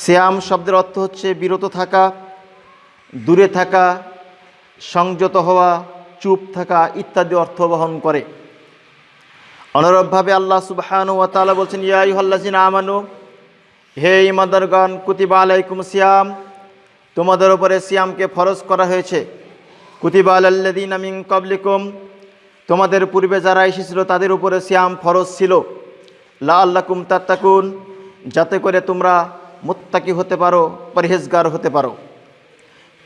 শ্যাম শব্দের অর্থ হচ্ছে বিরত থাকা, দূরে থাকা, সংযত হওয়া, চুপ থাকা ইত্যাদি অর্থ বহন করে। অনুরূপভাবে আল্লাহ সুবহান তাআলা বলছেন, ইয়া আইয়ুহাল্লাযিনা আমানু, হে ইমানদারগণ কুতিবা আলাইকুম সিয়াম, তোমাদের উপরে সিয়ামকে ফরজ করা হয়েছে। কুতিবা আলাল্লাযিনা মিন ক্বাবলিকুম, তোমাদের পূর্বে যারা এসেছিল তাদের উপরে সিয়াম ফরজ ছিল। লা আল্লাকুম তাত্তাকুন, যাতে করে তোমরা মুত্তাকি হতে পারো, পরহেজগার হতে পারো।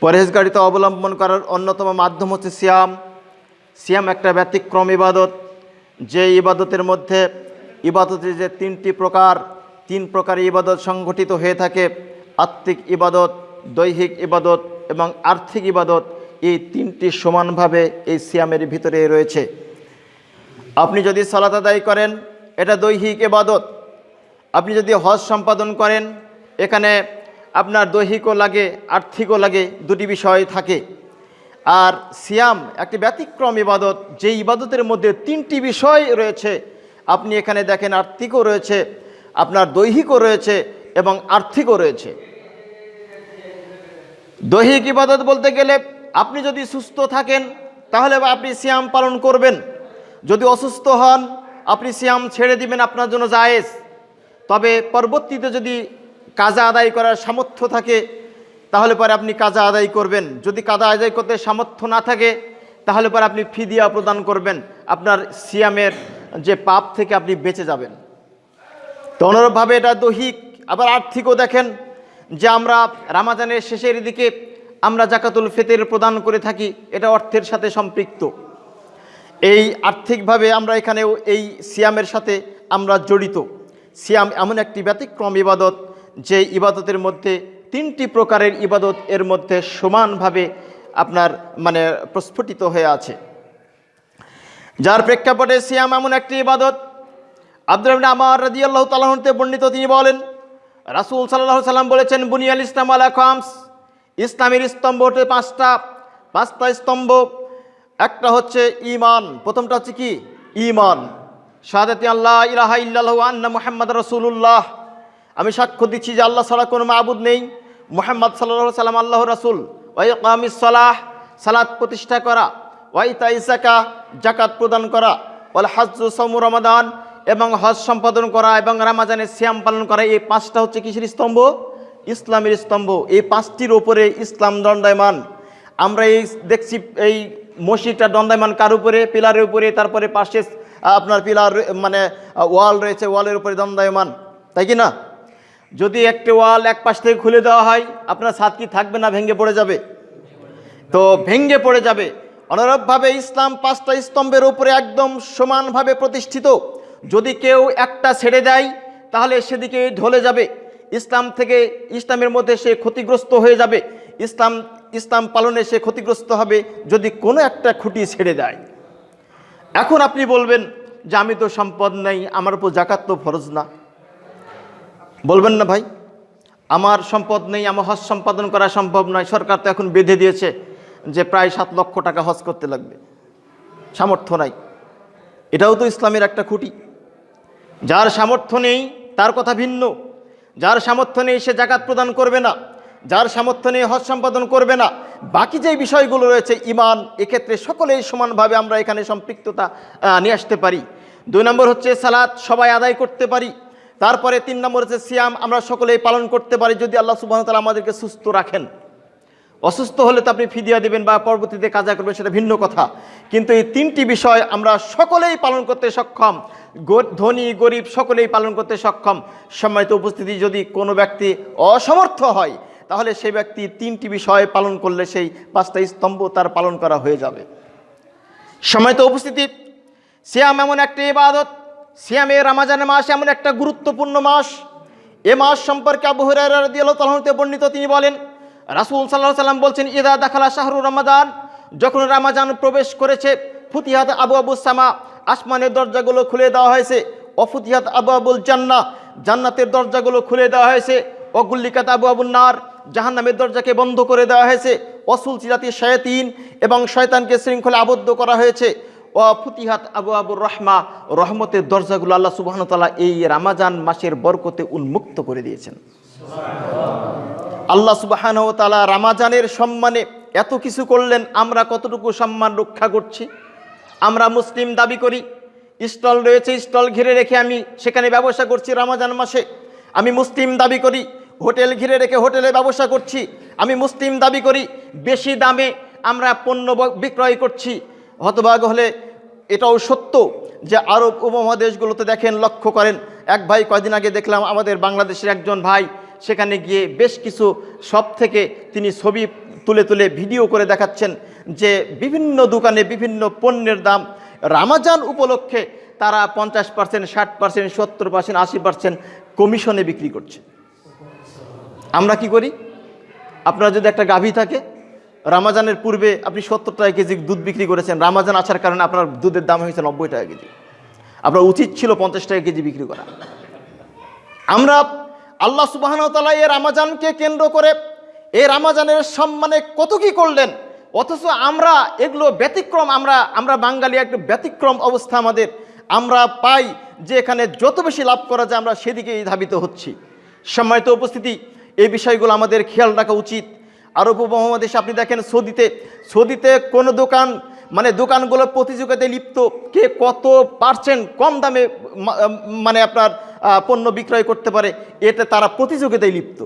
পরহেজগারিতা অবলম্বন করার অন্যতম মাধ্যম হচ্ছে সিয়াম। সিয়াম একটা ব্যতিক্রম ইবাদত। যে ইবাদতের মধ্যে ইবাদতের যে তিনটি প্রকার, তিন প্রকার ইবাদত সংগঠিত হয়ে থাকে, আত্মিক ইবাদত, দৈহিক ইবাদত এবং আর্থিক ইবাদত, এই তিনটি সমানভাবে এই সিয়ামের ভিতরে রয়েছে। আপনি যদি সালাত আদায় করেন, এটা দৈহিক ইবাদত। আপনি যদি হজ সম্পাদন করেন এখানে আপনার দৈহিকও লাগে, আর্থিকও লাগে, দুটি বিষয় থাকে। আর সিয়াম একটি ব্যতিক্রম ইবাদত যে ইবাদতের মধ্যে তিনটি বিষয় রয়েছে। আপনি এখানে দেখেন আর্থিকও রয়েছে, আপনার দৈহিকও রয়েছে এবং আর্থিকও রয়েছে। দৈহিক ইবাদত বলতে গেলে আপনি যদি সুস্থ থাকেন, তাহলে আপনি সিয়াম পালন করবেন। যদি অসুস্থ হন, আপনি সিয়াম ছেড়ে দিবেন, আপনার জন্য জায়েজ। তবে পরবর্তীতে যদি কাজা আদায় করার সামর্থ্য থাকে, তাহলে পরে আপনি কাজা আদায় করবেন। যদি কাজা আদায় করতে সামর্থ্য না থাকে, তাহলে পরে আপনি ফিদিয়া প্রদান করবেন। আপনার সিয়ামের যে পাপ থেকে আপনি বেঁচে যাবেন। তো অনুরূপভাবে এটা দৈহিক, আবার আর্থিকও দেখেন যে আমরা রামাজানের শেষের দিকে আমরা জাকাতুল ফিতর প্রদান করে থাকি, এটা অর্থের সাথে সম্পৃক্ত। এই আর্থিকভাবে আমরা এখানেও এই সিয়ামের সাথে আমরা জড়িত। সিয়াম এমন একটি ব্যতিক্রম ইবাদত যে ইবাদতের মধ্যে তিনটি প্রকারের ইবাদত এর মধ্যে সমানভাবে আপনার মানে প্রস্ফুটিত হয়ে আছে। যার প্রেক্ষাপটে সিয়াম এমন একটি ইবাদত আব্দুল আমার রাজি আল্লাহ তালাহতে বর্ণিত, তিনি বলেন, রাসুল সাল্লাহ সাল্লাম বলেছেন, বুনিয়াল ইসলাম আলা খামস ইসলামের স্তম্ভ হচ্ছে পাঁচটা পাঁচটা স্তম্ভ। একটা হচ্ছে ইমান প্রথমটা হচ্ছে কি? ইমান শাহাদাতি আল্লাহ ইলাহা ইল্লাল্লাহু আন্না মোহাম্মদ রাসূলুল্লাহ। আমি সাক্ষ্য দিচ্ছি যে আল্লাহ ছাড়া কোনো মাবুদ নেই। মোহাম্মদ সাল্লাল্লাহু সাল্লাম আল্লাহ রাসূল। ওয়াই কামিস সালাহ, সালাত প্রতিষ্ঠা করা। ওয়াই তাইসাকা জাকাত প্রদান করা। ওয়াল হাজ্জু সামু রমাদান এবং হজ সম্পাদন করা এবং রামাজানের শ্যাম পালন করা। এই পাঁচটা হচ্ছে কিসের স্তম্ভ? ইসলামের স্তম্ভ। এই পাঁচটির ওপরে ইসলাম দণ্ডায়মান। আমরা এই দেখছি এই মসজিদটা দণ্ডায়মান কার উপরে? পিলারের উপরে। তারপরে পাশে আপনার পিলার মানে ওয়াল রয়েছে। ওয়ালের উপরে দণ্ডায়মান। তাই কি না? যদি একটি ওয়াল এক পাশ থেকে খুলে দেওয়া হয়, আপনার ছাদ কি থাকবে না ভেঙে পড়ে যাবে? তো ভেঙ্গে পড়ে যাবে। অনুরূপভাবে ইসলাম পাঁচটা স্তম্ভের উপরে একদম সমানভাবে প্রতিষ্ঠিত। যদি কেউ একটা ছেড়ে দেয়, তাহলে সেদিকে ঢলে যাবে। ইসলাম থেকে ইসলামের মধ্যে সে ক্ষতিগ্রস্ত হয়ে যাবে। ইসলাম ইসলাম পালনে সে ক্ষতিগ্রস্ত হবে যদি কোনো একটা খুঁটি ছেড়ে দেয়। এখন আপনি বলবেন যে আমি তো সম্পদ নেই, আমার উপর জাকাত তো ফরজ না। বলবেন না ভাই? আমার সম্পদ নেই, আমার হজ সম্পাদন করা সম্ভব নয়। সরকার তো এখন বেঁধে দিয়েছে যে প্রায় সাত লক্ষ টাকা হজ করতে লাগবে। সামর্থ্য নাই। এটাও তো ইসলামের একটা খুঁটি। যার সামর্থ্য নেই, তার কথা ভিন্ন। যার সামর্থ্য নেই, সে জাকাত প্রদান করবে না। যার সামর্থ্য নেই, হজ সম্পাদন করবে না। বাকি যে বিষয়গুলো রয়েছে ইমান এক্ষেত্রে সকলেই সমানভাবে আমরা এখানে সম্পৃক্ততা নিয়ে আসতে পারি। দুই নম্বর হচ্ছে সালাদ সবাই আদায় করতে পারি। তারপরে তিন নম্বর হচ্ছে সিয়াম, আমরা সকলেই পালন করতে পারি যদি আল্লাহ সুবাহ তালা আমাদেরকে সুস্থ রাখেন। অসুস্থ হলে তো আপনি ফিদিয়া দেবেন বা পরবর্তীতে কাজা করবেন, সেটা ভিন্ন কথা। কিন্তু এই তিনটি বিষয় আমরা সকলেই পালন করতে সক্ষম। ধনী, গরিব সকলেই পালন করতে সক্ষম। সম্মানিত উপস্থিতি, যদি কোনো ব্যক্তি অসমর্থ হয়, তাহলে সেই ব্যক্তি তিনটি বিষয় পালন করলে সেই পাঁচটা স্তম্ভ তার পালন করা হয়ে যাবে। সময়ত উপস্থিতি, সিয়াম এমন একটি ইবাদত সিয়ামে রামাজানের মাস এমন একটা গুরুত্বপূর্ণ মাস। এ মাস সম্পর্কে আবু হুরাইতে বর্ণিত, তিনি বলেন, রাসূল সাল্লাহ সাল্লাম বলছেন ইদা দাখালা শাহরু রমাদান যখন রামাজান প্রবেশ করেছে, ফুতিহাত আবু আবু সামা আসমানের দরজাগুলো খুলে দেওয়া হয়েছে, অফুতিহাত আবু আবুল জান্না জান্নাতের দরজাগুলো খুলে দেওয়া হয়েছে, অগুল্লিকাত আবু আবুল নার জাহান্নামের দরজাকে বন্ধ করে দেওয়া হয়েছে অসুল চিরাতি শয়তিন এবং শয়তানকে শৃঙ্খলে আবদ্ধ করা হয়েছে ও ফুতিহাত আবু আবুর রহমা, রহমতের দরজাগুলো আল্লাহ সুবাহতাল্লাহ এই রামাজান মাসের বরকতে উন্মুক্ত করে দিয়েছেন। আল্লাহ সুবাহান ও তালা রামাজানের সম্মানে এত কিছু করলেন, আমরা কতটুকু সম্মান রক্ষা করছি? আমরা মুসলিম দাবি করি, স্টল রয়েছে, স্টল ঘিরে রেখে আমি সেখানে ব্যবসা করছি রামাজান মাসে। আমি মুসলিম দাবি করি, হোটেল ঘিরে রেখে হোটেলে ব্যবসা করছি। আমি মুসলিম দাবি করি, বেশি দামে আমরা পণ্য বিক্রয় করছি। হতভাগ হলে এটাও সত্য যে আরব উপমহাদেশগুলোতে দেখেন, লক্ষ্য করেন, এক ভাই কয়দিন আগে দেখলাম আমাদের বাংলাদেশের একজন ভাই, সেখানে গিয়ে বেশ কিছু সব থেকে তিনি ছবি তুলে তুলে ভিডিও করে দেখাচ্ছেন যে বিভিন্ন দোকানে বিভিন্ন পণ্যের দাম রামাজান উপলক্ষে তারা পঞ্চাশ পার্সেন্ট ষাট পার্সেন্ট সত্তর পার্সেন্ট আশি পার্সেন্ট কমিশনে বিক্রি করছে। আমরা কি করি? আপনার যদি একটা গাভী থাকে রামাজানের পূর্বে আপনি সত্তর টাকা কেজি দুধ বিক্রি করেছেন। রামাজান আসার কারণে আপনার দুধের দাম হয়েছে নব্বই টাকা কেজি। আপনার উচিত ছিল পঞ্চাশ টাকা কেজি বিক্রি করা। আমরা আল্লাহ সুবাহনতালা এই রামাজানকে কেন্দ্র করে এই রামাজানের সম্মানে কত কি করলেন, অথচ আমরা এগুলো ব্যতিক্রম, আমরা আমরা বাঙালি একটা ব্যতিক্রম অবস্থা আমাদের। আমরা পাই যে এখানে যত বেশি লাভ করা যায়, আমরা সেদিকেই ধাবিত হচ্ছি। সম্মানিত উপস্থিতি, এই বিষয়গুলো আমাদের খেয়াল রাখা উচিত। আরব উপমহাদেশে আপনি দেখেন সৌদিতে সৌদিতে কোনো দোকান মানে দোকানগুলো প্রতিযোগিতায় লিপ্ত, কে কত পার্সেন্ট কম দামে মানে আপনার পণ্য বিক্রয় করতে পারে, এতে তারা প্রতিযোগিতায় লিপ্ত।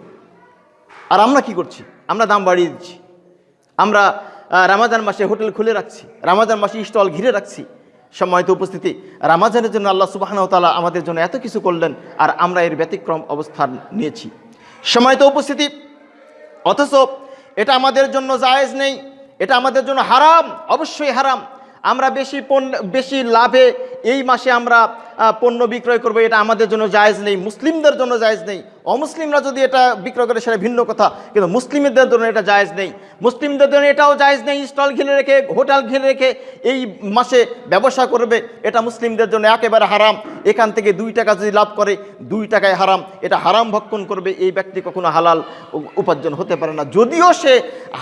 আর আমরা কি করছি? আমরা দাম বাড়িয়ে দিচ্ছি। আমরা রামাজান মাসে হোটেল খুলে রাখছি, রামাজান মাসে স্টল ঘিরে রাখছি। সম্মানিত উপস্থিতি, রামাজানের জন্য আল্লাহ সুবাহান তালা আমাদের জন্য এত কিছু করলেন, আর আমরা এর ব্যতিক্রম অবস্থান নিয়েছি। সম্মানিত উপস্থিতি, অথচ এটা আমাদের জন্য জায়েজ নেই, এটা আমাদের জন্য হারাম, অবশ্যই হারাম। আমরা বেশি পণ্য, বেশি লাভে এই মাসে আমরা পণ্য বিক্রয় করব, এটা আমাদের জন্য জায়েজ নেই, মুসলিমদের জন্য জায়েজ নেই। অমুসলিমরা যদি এটা বিক্রয় করে, সেটা ভিন্ন কথা, কিন্তু মুসলিমদের জন্য এটা জায়েজ নেই। মুসলিমদের জন্য এটাও জায়েজ নেই, স্টল ঘিরে রেখে, হোটেল ঘিরে রেখে এই মাসে ব্যবসা করবে, এটা মুসলিমদের জন্য একেবারে হারাম। এখান থেকে দুই টাকা যদি লাভ করে, দুই টাকায় হারাম। এটা হারাম ভক্ষণ করবে, এই ব্যক্তি কখনো হালাল উপার্জন হতে পারে না। যদিও সে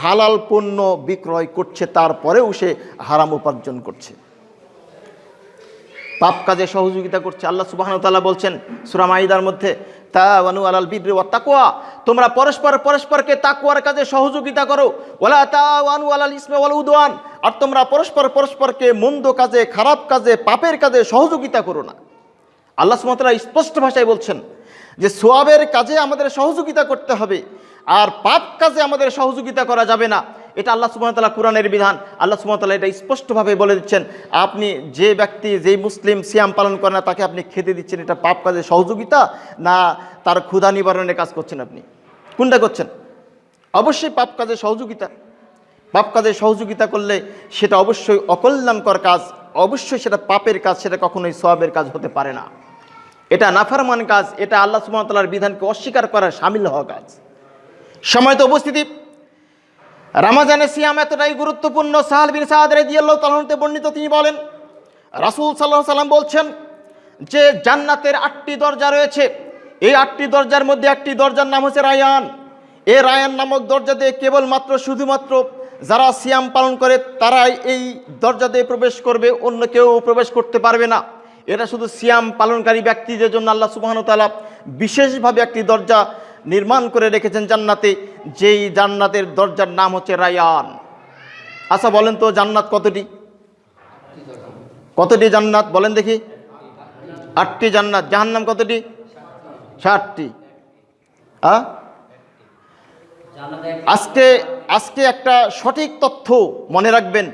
হালাল পণ্য বিক্রয় করছে, তারপরেও সে হারাম উপার্জন করছে। পাপ কাজে সহযোগিতা করছে। আল্লাহ সুবাহ তাআলা বলছেন সুরাম আইদার মধ্যে তা ওয়ানু আলাল বিদ্রে ওয়া তাকওয়া তোমরা পরস্পর পরস্পরকে তাকওয়ার কাজে সহযোগিতা করো। ওয়ালা তা ওয়ানু আলাল ইসমে ওয়াল উদওয়ান আর তোমরা পরস্পর পরস্পরকে মন্দ কাজে, খারাপ কাজে, পাপের কাজে সহযোগিতা করো না। আল্লাহ সুমতলা স্পষ্ট ভাষায় বলছেন যে, সোয়াবের কাজে আমাদের সহযোগিতা করতে হবে, আর পাপ কাজে আমাদের সহযোগিতা করা যাবে না। এটা আল্লাহ সুমতলা কোরআনের বিধান। আল্লাহ সুমতলা এটা স্পষ্টভাবে বলে দিচ্ছেন, আপনি যে ব্যক্তি, যেই মুসলিম সিয়াম পালন করে না, তাকে আপনি খেতে দিচ্ছেন, এটা পাপ কাজে সহযোগিতা না তার ক্ষুধা নিবারণের কাজ করছেন আপনি? কোনটা করছেন? অবশ্যই পাপ কাজে সহযোগিতা। পাপ কাজে সহযোগিতা করলে সেটা অবশ্যই অকল্যাণকর কাজ, অবশ্যই সেটা পাপের কাজ, সেটা কখনোই সবের কাজ হতে পারে না। এটা নাফারমান কাজ, এটা আল্লাহ সুমতলার বিধানকে অস্বীকার করার সামিল হওয়া কাজ। সময় তো উপস্থিতি। রামাজানে সিয়াম এতটাই গুরুত্বপূর্ণ, সাহাল বিন সাহাদ রেদিয়াল্লাহ তালাহতে বর্ণিত, তিনি বলেন, রাসূল সাল্লাহ সাল্লাম বলছেন যে, জান্নাতের আটটি দরজা রয়েছে। এই আটটি দরজার মধ্যে একটি দরজার নাম হচ্ছে রায়ান। এ রায়ান নামক দরজা দিয়ে কেবলমাত্র, শুধুমাত্র যারা সিয়াম পালন করে, তারাই এই দরজা দিয়ে প্রবেশ করবে, অন্য কেউ প্রবেশ করতে পারবে না। এটা শুধু সিয়াম পালনকারী ব্যক্তিদের জন্য আল্লাহ সুবহানাহু ওয়া বিশেষভাবে একটি দরজা নির্মাণ করে রেখেছেন জান্নাতে, যেই জান্নাতের দরজার নাম হচ্ছে রায়ান। আচ্ছা বলেন তো জান্নাত কতটি? কতটি জান্নাত? বলেন দেখি। আটটি জান্নাত। জাহান্নাম কতটি? ষাটটি আ? আজকে আজকে একটা সঠিক তথ্য মনে রাখবেন।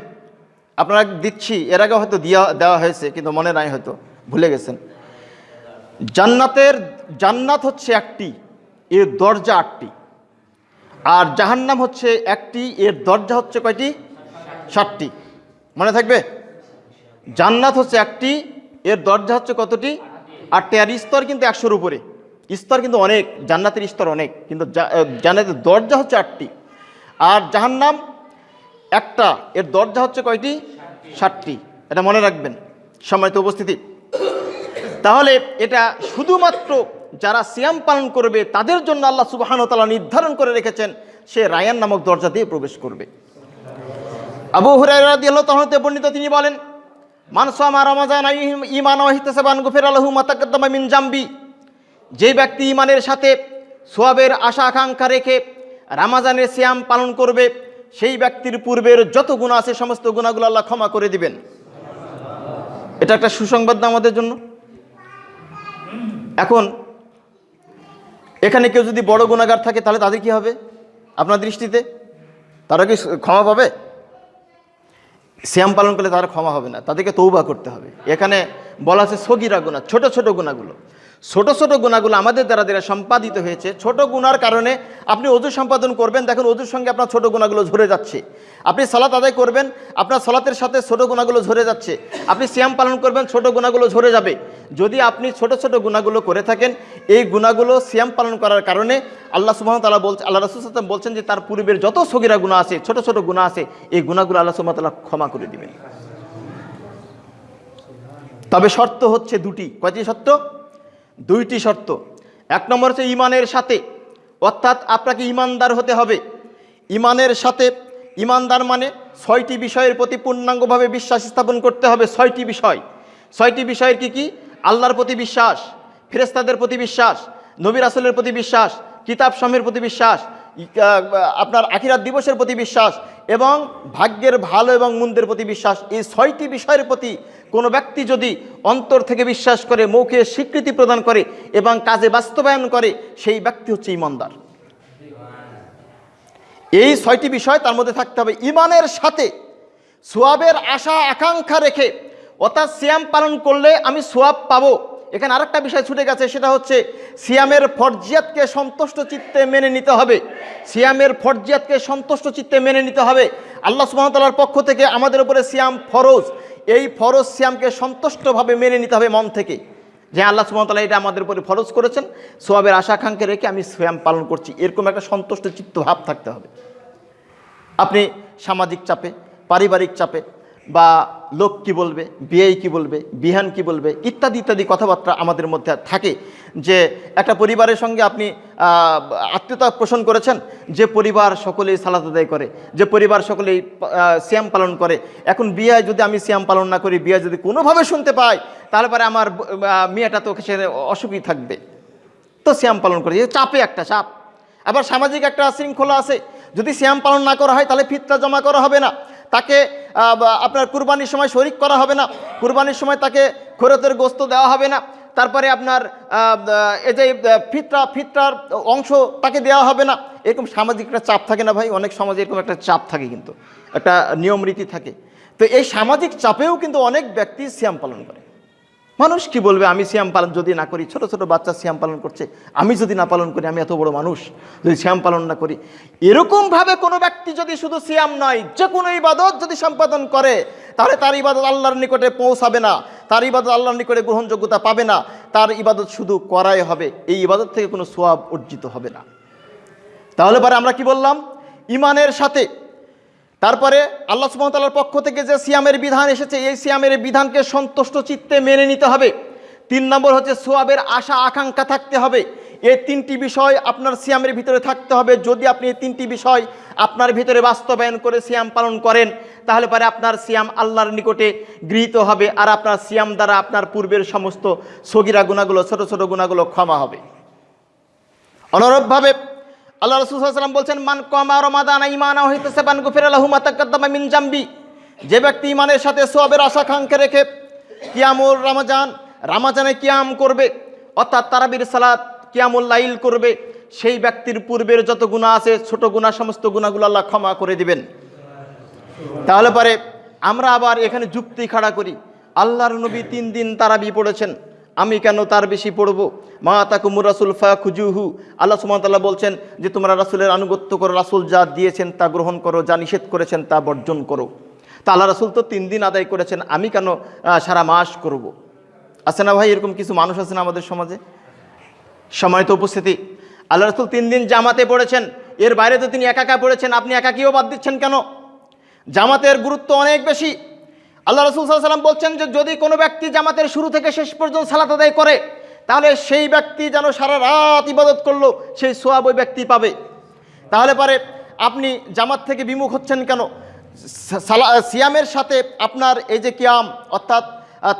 আপনারা দিচ্ছি, এর আগে হয়তো দিয়া, দেওয়া হয়েছে, কিন্তু মনে নাই হয়তো, ভুলে গেছেন। জান্নাতের, জান্নাত হচ্ছে একটি। এর দরজা আটটি। আর জাহান্নাম হচ্ছে একটি, এর দরজা হচ্ছে কয়টি? ষাটটি মনে থাকবে? জান্নাত হচ্ছে একটি, এর দরজা হচ্ছে কতটি? আটটি। আর স্তর কিন্তু একশোর উপরে। স্তর কিন্তু অনেক, জান্নাতের স্তর অনেক, কিন্তু জান্নাতের দরজা হচ্ছে আটটি। আর জাহান্নাম একটা, এর দরজা হচ্ছে কয়টি? ষাটটি এটা মনে রাখবেন। সম্মানিত উপস্থিতি। তাহলে এটা শুধুমাত্র যারা সিয়াম পালন করবে, তাদের জন্য আল্লাহ সুবাহানতালা নির্ধারণ করে রেখেছেন, সে রায়ান নামক দরজা দিয়ে প্রবেশ করবে। আবু তাহলে বর্ণিত, তিনি বলেন মানসামা গুফির জাম্বি। যে ব্যক্তি ইমানের সাথে সোয়াবের আশা আকাঙ্ক্ষা রেখে রামাজানের সিয়াম পালন করবে, সেই ব্যক্তির পূর্বের যত গুণা আছে, সমস্ত গুণাগুলো আল্লাহ ক্ষমা করে দিবেন। এটা একটা সুসংবাদ আমাদের জন্য। এখন এখানে কেউ যদি বড় গুণাগার থাকে, তাহলে তাদের কি হবে? আপনার দৃষ্টিতে? তারা কি ক্ষমা পাবে? শ্যাম পালন করলে তারা ক্ষমা হবে না। তাদেরকে তৌবা করতে হবে। এখানে বলা আছে, সগিরা গুণা, ছোট ছোট গুণাগুলো। ছোট ছোট গুণাগুলো আমাদের দ্বারা দ্বারা সম্পাদিত হয়েছে, ছোট গুণার কারণে আপনি অজু সম্পাদন করবেন। দেখুন, অজুর সঙ্গে আপনার ছোট গুণাগুলো ঝরে যাচ্ছে। আপনি সালাত আদায় করবেন, আপনার সালাতের সাথে ছোট গুণাগুলো ঝরে যাচ্ছে। আপনি শ্যাম পালন করবেন, ছোট গুণাগুলো ঝরে যাবে। যদি আপনি ছোট ছোট গুণাগুলো করে থাকেন, এই গুণাগুলো শ্যাম পালন করার কারণে আল্লাহ সুবাহ তালা বলছে, আল্লাহ রসুল সাল্লাম বলছেন যে তার পূর্বের যত সগিরা গুণা আছে, ছোট ছোট গুণা আছে, এই গুণাগুলো আল্লাহ সুবাহ তালা ক্ষমা করে দিবেন। তবে শর্ত হচ্ছে দুটি। কয়টি শর্ত? দুইটি শর্ত। এক নম্বর হচ্ছে ইমানের সাথে। অর্থাৎ আপনাকে ইমানদার হতে হবে। ইমানের সাথে, ইমানদার মানে ছয়টি বিষয়ের প্রতি পূর্ণাঙ্গভাবে বিশ্বাস স্থাপন করতে হবে ছয়টি বিষয়। ছয়টি বিষয়ের কি কি? আল্লাহর প্রতি বিশ্বাস ফেরেস্তাদের প্রতি বিশ্বাস নবীর আসলের প্রতি বিশ্বাস, কিতাব সমের প্রতি বিশ্বাস আপনার আখিরাত দিবসের প্রতি বিশ্বাস এবং ভাগ্যের ভালো এবং মন্দের প্রতি বিশ্বাস। এই ছয়টি বিষয়ের প্রতি কোনো ব্যক্তি যদি অন্তর থেকে বিশ্বাস করে মৌখে স্বীকৃতি প্রদান করে এবং কাজে বাস্তবায়ন করে, সেই ব্যক্তি হচ্ছে ইমানদার। এই ছয়টি বিষয় তার মধ্যে থাকতে হবে। ইমানের সাথে সোয়াবের আশা, আকাঙ্ক্ষা রেখে অর্থাৎ সিয়াম পালন করলে আমি সোয়াব পাবো। এখানে আরেকটা বিষয় ছুটে গেছে, সেটা হচ্ছে সিয়ামের ফরজিয়াতকে সন্তুষ্ট চিত্তে মেনে নিতে হবে। সিয়ামের ফরজিয়াতকে সন্তুষ্ট চিত্তে মেনে নিতে হবে। আল্লাহ সুবাহতাল্লার পক্ষ থেকে আমাদের উপরে সিয়াম ফরজ। এই ফরজ শ্যামকে সন্তুষ্টভাবে মেনে নিতে হবে মন থেকে। যে আল্লাহ সুমতলা এটা আমাদের উপরে ফরজ করেছেন, সোয়াবের আশাকাঙ্ক্ষা রেখে আমি শ্যাম পালন করছি। এরকম একটা সন্তুষ্ট চিত্ত ভাব থাকতে হবে। আপনি সামাজিক চাপে, পারিবারিক চাপে বা লোক কি বলবে বিয়ে কি বলবে, বিহান কি বলবে, ইত্যাদি ইত্যাদি কথাবার্তা আমাদের মধ্যে থাকে যে একটা পরিবারের সঙ্গে আপনি আত্মীয়তা পোষণ করেছেন, যে পরিবার সকলেই সালাত আদায় করে, যে পরিবার সকলেই শ্যাম পালন করে। এখন বিয়ে যদি আমি শ্যাম পালন না করি, বিয়ে যদি কোনোভাবে শুনতে পাই, তাহলে পরে আমার মেয়েটা তো সে অসুখী থাকবে। তো শ্যাম পালন করে চাপে একটা চাপ। আবার সামাজিক একটা শৃঙ্খলা আছে, যদি শ্যাম পালন না করা হয়, তাহলে ফিতরা জমা করা হবে না। তাকে আপনার কুরবানির সময় শরিক করা হবে না, কুরবানির সময় তাকে খরতের গোস্ত দেওয়া হবে না, তারপরে আপনার এই যে ফিতরা, ফিতরার অংশ তাকে দেওয়া হবে না, এরকম সামাজিক একটা চাপ থাকে না ভাই, অনেক সমাজে এরকম একটা চাপ থাকে কিন্তু, একটা নিয়ম রীতি থাকে। তো এই সামাজিক চাপেও কিন্তু অনেক ব্যক্তি শ্যাম পালন করে। মানুষ কি বলবে, আমি শ্যাম পালন যদি না করি, ছোট ছোট বাচ্চা শ্যাম পালন করছে, আমি যদি না পালন করি, আমি এত বড় মানুষ, যদি শ্যাম পালন না করি। এরকমভাবে কোনো ব্যক্তি যদি শুধু শ্যাম নয়, যে কোনো ইবাদত যদি সম্পাদন করে, তাহলে তার ইবাদত আল্লাহর নিকটে পৌঁছাবে না, তার ইবাদত আল্লাহর নিকটে গ্রহণযোগ্যতা পাবে না, তার ইবাদত শুধু করাই হবে, এই ইবাদত থেকে কোনো সোয়াব অর্জিত হবে না। তাহলে পরে আমরা কি বললাম? ইমানের সাথে তারপরে আল্লাহ সুমতালার পক্ষ থেকে যে সিয়ামের বিধান এসেছে, এই সিয়ামের বিধানকে সন্তুষ্ট চিত্তে মেনে নিতে হবে। তিন নম্বর হচ্ছে সোয়াবের আশা, আকাঙ্ক্ষা থাকতে হবে। এই তিনটি বিষয় আপনার সিয়ামের ভিতরে থাকতে হবে। যদি আপনি এই তিনটি বিষয় আপনার ভিতরে বাস্তবায়ন করে সিয়াম পালন করেন, তাহলে পরে আপনার সিয়াম আল্লাহর নিকটে গৃহীত হবে আর আপনার সিয়াম দ্বারা আপনার পূর্বের সমস্ত সগিরা গুণাগুলো, ছোট ছোট গুণাগুলো ক্ষমা হবে। অনুরূপভাবে আল্লাহ রসুলাম বলছেন, মান কমা রমাদান ইমানা মিন যে ব্যক্তি ইমানের সাথে সোয়াবের আশা খাঙ্কে রেখে কিয়ামুর রামাজান, রামাজানে কিয়াম করবে, অর্থাৎ তারাবির সালাত, কিয়ামুল লাইল করবে, সেই ব্যক্তির পূর্বের যত গুণা আছে, ছোট গুণা সমস্ত গুণাগুলো আল্লাহ ক্ষমা করে দিবেন। তাহলে পরে আমরা আবার এখানে যুক্তি খাড়া করি। আল্লাহর নবী তিন দিন তারাবি পড়েছেন। আমি কেন তার বেশি পড়ব? মা তাকুমুর রাসুল ফা খুজুহু আল্লাহ সুমতাল্লাহ বলছেন যে, তোমরা রাসুলের আনুগত্য করো, রাসুল যা দিয়েছেন তা গ্রহণ করো, যা নিষেধ করেছেন তা বর্জন করো। তা আল্লাহ রাসুল তো তিন দিন আদায় করেছেন, আমি কেন সারা মাস করব। আছে না ভাই এরকম কিছু মানুষ আছে না আমাদের সমাজে? সময়ত উপস্থিতি। আল্লাহ রাসুল তিন দিন জামাতে পড়েছেন, এর বাইরে তো তিনি একা একা পড়েছেন, আপনি একাকিও বাদ দিচ্ছেন কেন? জামাতের গুরুত্ব অনেক বেশি। আল্লাহ রসুল সাল্লাম বলছেন যে, যদি কোনো ব্যক্তি জামাতের শুরু থেকে শেষ পর্যন্ত সালাত আদায় করে, তাহলে সেই ব্যক্তি যেন সারা রাত ইবাদত করল, সেই সোয়াব ওই ব্যক্তি পাবে। তাহলে পরে আপনি জামাত থেকে বিমুখ হচ্ছেন কেন? সালা, সিয়ামের সাথে আপনার এই যে কিয়াম, অর্থাৎ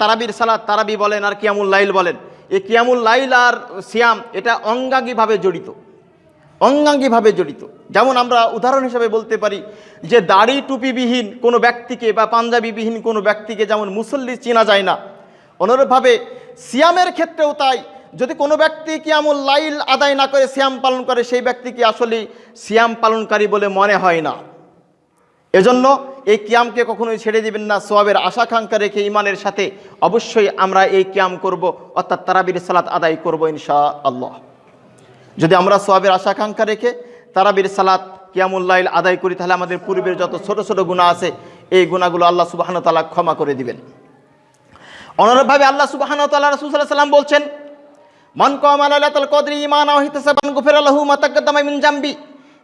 তারাবির সালাদ তারাবি বলেন আর কিয়ামুল লাইল বলেন, এই কিয়ামুল লাইল আর সিয়াম, এটা অঙ্গাঙ্গিভাবে জড়িত। অঙ্গাঙ্গিভাবে জড়িত। যেমন আমরা উদাহরণ হিসেবে বলতে পারি যে দাড়ি টুপিবিহীন কোনো ব্যক্তিকে বা পাঞ্জাবিবিহীন কোনো ব্যক্তিকে যেমন মুসল্লি চেনা যায় না। অনুরূপভাবে সিয়ামের ক্ষেত্রেও তাই। যদি কোনো ব্যক্তি কিয়ামুল লাইল আদায় না করে সিয়াম পালন করে, সেই ব্যক্তিকে আসলে সিয়াম পালনকারী বলে মনে হয় না। এজন্য এই কিয়ামকে কখনোই ছেড়ে দিবেন না। সোয়াবের আশাকাঙ্ক্ষা রেখে ইমানের সাথে অবশ্যই আমরা এই কিয়াম করব। অর্থাৎ তারাবির সালাত আদায় করব ইনশা আল্লাহ যদি আমরা সোয়াবের আশাকাঙ্ক্ষা রেখে তারাবির সালাত কিয়ামুল্লাইল আদায় করি, তাহলে আমাদের পূর্বের যত ছোট ছোট গুণা আছে, এই গুণাগুলো আল্লাহ সুবাহান তালা ক্ষমা করে দিবেন। অনুরূপভাবে আল্লাহ সুবাহান তাল্লাহ রসুল্লাহ সাল্লাম বলছেন, মান কম আল্লাহ কদরি ইমান মাতাকাদ্দামা জাম্বি।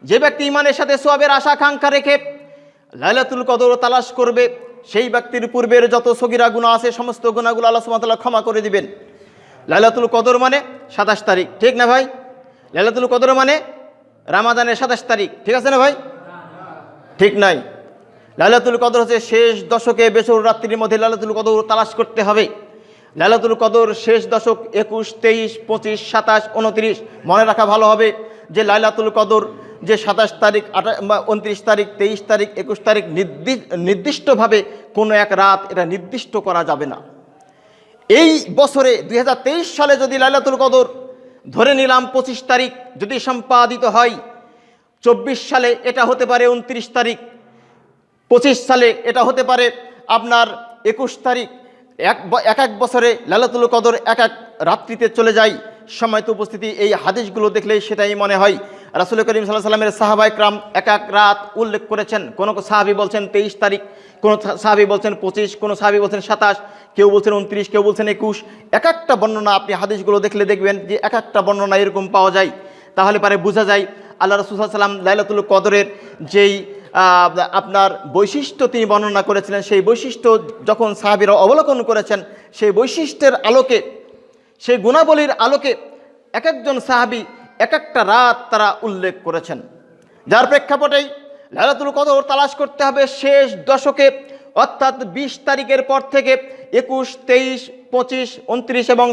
যে ব্যক্তি ইমানের সাথে সোয়াবের আশাকাঙ্ক্ষা রেখে লাইলাতুল কদর তালাশ করবে, সেই ব্যক্তির পূর্বের যত সগিরা গুণা আছে, সমস্ত গুণাগুলো আল্লাহ সুবাহ তাআলা ক্ষমা করে দিবেন। লাইলাতুল কদর মানে সাতাশ তারিখ, ঠিক না ভাই? লাইলাতুল কদর মানে রামাদানের সাতাশ তারিখ। ঠিক আছে না ভাই? ঠিক নাই। লাইলাতুল কদর হচ্ছে শেষ দশকে বেসর রাত্রির মধ্যে লাইলাতুল কদর তালাশ করতে হবে। লাইলাতুল কদর শেষ দশক একুশ, তেইশ, পঁচিশ, সাতাশ, উনত্রিশ, মনে রাখা ভালো হবে যে লাইলাতুল কদর যে সাতাশ তারিখ আঠা উনত্রিশ তারিখ, তেইশ তারিখ, একুশ তারিখ নির্দি- নির্দিষ্টভাবে কোনো এক রাত এটা নির্দিষ্ট করা যাবে না। এই বছরে দু হাজার তেইশ সালে যদি লাইলাতুল কদর ধরে নিলাম পঁচিশ তারিখ যদি সম্পাদিত হয়, চব্বিশ সালে এটা হতে পারে উনত্রিশ তারিখ, পঁচিশ সালে এটা হতে পারে আপনার একুশ তারিখ, এক এক এক বছরে লালাতুল কদর এক এক রাত্রিতে চলে যায়। সময়ত উপস্থিতি, এই হাদিসগুলো দেখলে সেটাই মনে হয়। রাসুল করিম সাল্লাহ সাল্লামের সাহাবাই ক্রাম এক এক রাত উল্লেখ করেছেন। কোনো সাহাবি বলছেন তেইশ তারিখ, কোনো সাহাবি বলছেন পঁচিশ, কোনো সাহাবি বলছেন সাতাশ, কেউ বলছেন উনত্রিশ কেউ বলছেন একুশ। এক একটা বর্ণনা আপনি হাদিসগুলো দেখলে দেখবেন যে এক একটা বর্ণনা এরকম পাওয়া যায়। তাহলে পারে বোঝা যায় আল্লাহ রসুল সাল্লাম লাইলাতুল কদরের যেই আপনার বৈশিষ্ট্য তিনি বর্ণনা করেছিলেন, সেই বৈশিষ্ট্য যখন সাহাবিরা অবলোকন করেছেন, সেই বৈশিষ্ট্যের আলোকে, সেই গুণাবলীর আলোকে এক একজন সাহাবি এক একটা রাত তারা উল্লেখ করেছেন। যার প্রেক্ষাপটেই লাইলাতুল কদর তালাশ করতে হবে শেষ দশকে, অর্থাৎ বিশ তারিখের পর থেকে একুশ, তেইশ, পঁচিশ, উনত্রিশ এবং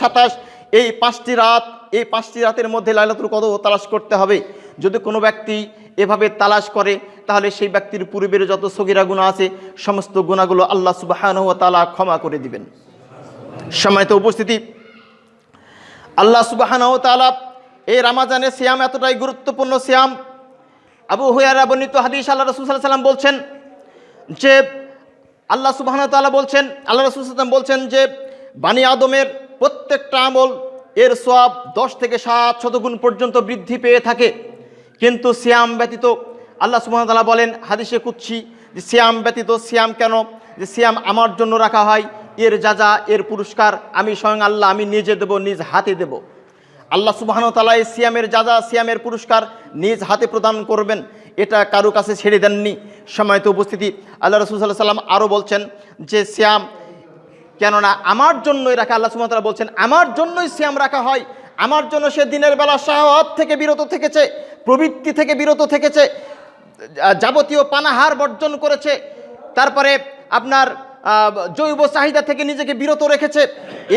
সাতাশ, এই পাঁচটি রাত, এই পাঁচটি রাতের মধ্যে লাইলাতুল কদর তালাশ করতে হবে। যদি কোনো ব্যক্তি এভাবে তালাশ করে, তাহলে সেই ব্যক্তির পূর্বের যত সগিরা গুণা আছে, সমস্ত গুণাগুলো আল্লাহ সুবাহানহ তালা ক্ষমা করে দিবেন। সময়ত উপস্থিতি, আল্লাহ সুবাহানহ তালা এই রামাজানের সিয়াম এতটাই গুরুত্বপূর্ণ সিয়াম। আবু হুয়ারা বর্ণিত হাদিস আল্লাহ রসুল সাল্লাম বলছেন যে, আল্লাহ সুবাহ তাআলা বলছেন, আল্লাহ রসুল সাল্লাম বলছেন যে, বানি আদমের প্রত্যেকটা আমল এর সব দশ থেকে সাত শতগুণ পর্যন্ত বৃদ্ধি পেয়ে থাকে। কিন্তু সিয়াম ব্যতীত, আল্লাহ সুবাহ তাআলা বলেন হাদিসে কুচ্ছি যে, সিয়াম ব্যতীত সিয়াম কেন? যে, সিয়াম আমার জন্য রাখা হয়, এর যা যা, এর পুরস্কার আমি স্বয়ং আল্লাহ, আমি নিজে দেব, নিজ হাতে দেব। আল্লাহ সুবাহন তালা এই সিয়ামের যা যা সিয়ামের পুরস্কার নিজ হাতে প্রদান করবেন, এটা কারও কাছে ছেড়ে দেননি। সময়ত উপস্থিতি, আল্লাহ রসুল সাল্লাহ সাল্লাম আরও বলছেন যে সিয়াম, কেননা আমার জন্যই রাখা, আল্লাহ সুবাহ তাআলা বলছেন, আমার জন্যই সিয়াম রাখা হয়। আমার জন্য সে দিনের বেলা শাহওয়াত থেকে বিরত থেকেছে, প্রবৃত্তি থেকে বিরত থেকেছে, যাবতীয় পানাহার বর্জন করেছে, তারপরে আপনার জৈব চাহিদা থেকে নিজেকে বিরত রেখেছে।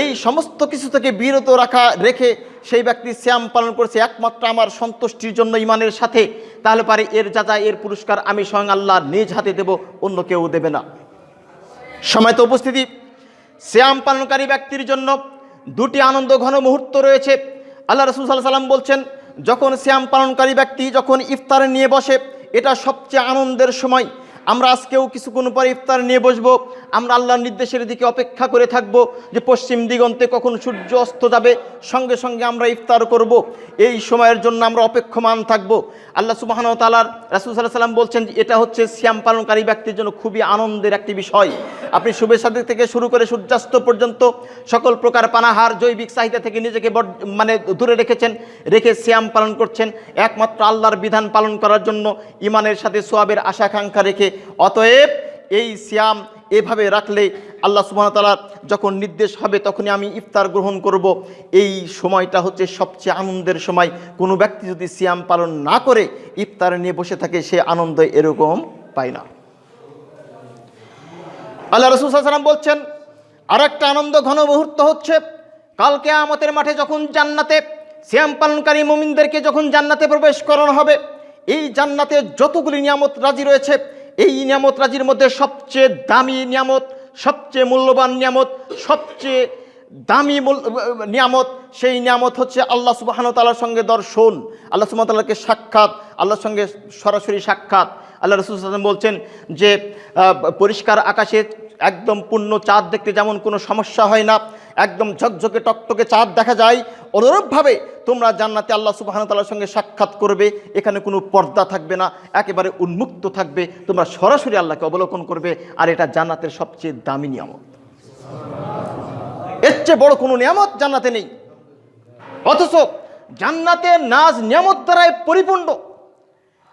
এই সমস্ত কিছু থেকে বিরত রাখা, রেখে সেই ব্যক্তি শ্যাম পালন করেছে একমাত্র আমার সন্তুষ্টির জন্য ইমানের সাথে, তাহলে পারে এর যা এর পুরস্কার আমি স্বয়ং আল্লাহ নিজ হাতে দেব, অন্য কেউ দেবে না। সময় তো উপস্থিতি। শ্যাম পালনকারী ব্যক্তির জন্য দুটি আনন্দ ঘন মুহূর্ত রয়েছে। আল্লাহ রসুল সাল্লাহ সাল্লাম বলছেন, যখন শ্যাম পালনকারী ব্যক্তি যখন ইফতার নিয়ে বসে, এটা সবচেয়ে আনন্দের সময়। আমরা আজকেও কিছুক্ষণ পরে ইফতার নিয়ে বসবো। আমরা আল্লাহর নির্দেশের দিকে অপেক্ষা করে থাকব যে পশ্চিম দিগন্তে কখন সূর্য অস্ত যাবে, সঙ্গে সঙ্গে আমরা ইফতার করব। এই সময়ের জন্য আমরা অপেক্ষমান থাকব। আল্লাহ সুবাহন তালার রাসুল সাল্লাহ সাল্লাম বলছেন এটা হচ্ছে শ্যাম পালনকারী ব্যক্তির জন্য খুবই আনন্দের একটি বিষয়। আপনি সাথে থেকে শুরু করে সূর্যাস্ত পর্যন্ত সকল প্রকার পানাহার, জৈবিক চাহিদা থেকে নিজেকে মানে দূরে রেখেছেন, রেখে শ্যাম পালন করছেন। একমাত্র আল্লাহর বিধান পালন করার জন্য ইমানের সাথে সোয়াবের আশাকাঙ্ক্ষা রেখে। অতএব এই সিয়াম এভাবে রাখলে আল্লাহ সুবাহতালার যখন নির্দেশ হবে তখনই আমি ইফতার গ্রহণ করব। এই সময়টা হচ্ছে সবচেয়ে আনন্দের সময়। কোনো ব্যক্তি যদি সিয়াম পালন না করে ইফতার নিয়ে বসে থাকে, সে আনন্দ এরকম পায় না। আল্লাহ রসুল সাল্লাম বলছেন আর একটা আনন্দ ঘন মুহূর্ত হচ্ছে। কালকে আমতের মাঠে যখন জান্নাতে শ্যাম পালনকারী মোমিনদেরকে যখন জান্নাতে প্রবেশ করানো হবে, এই জান্নাতে যতগুলি নিয়ামত রাজি রয়েছে এই নিয়ামত রাজির মধ্যে সবচেয়ে দামি নিয়ামত, সবচেয়ে মূল্যবান নিয়ামত, সবচেয়ে দামি নিয়ামত, সেই নিয়ামত হচ্ছে আল্লাহ সুবাহান তালার সঙ্গে দর্শন। আল্লাহ সুবাহ তাল্লাহকে সাক্ষাৎ, আল্লাহর সঙ্গে সরাসরি সাক্ষাৎ। আল্লাহ রসুল বলছেন যে পরিষ্কার আকাশে একদম পূর্ণ চাঁদ দেখতে যেমন কোনো সমস্যা হয় না একদম ঝকঝকে টকটকে চাঁদ দেখা যায়। অনুরূপভাবে তোমরা জান্নাতে আল্লাহ সুবাহান তাল্লার সঙ্গে সাক্ষাৎ করবে, এখানে কোনো পর্দা থাকবে না, একেবারে উন্মুক্ত থাকবে, তোমরা সরাসরি আল্লাহকে অবলোকন করবে, আর এটা জান্নাতের সবচেয়ে দামি নিয়ামত। এর চেয়ে বড় কোনো নিয়ামত জান্নাতে নেই। অথচ জান্নাতে নাজ নিয়ামত দ্বারাই পরিপূর্ণ।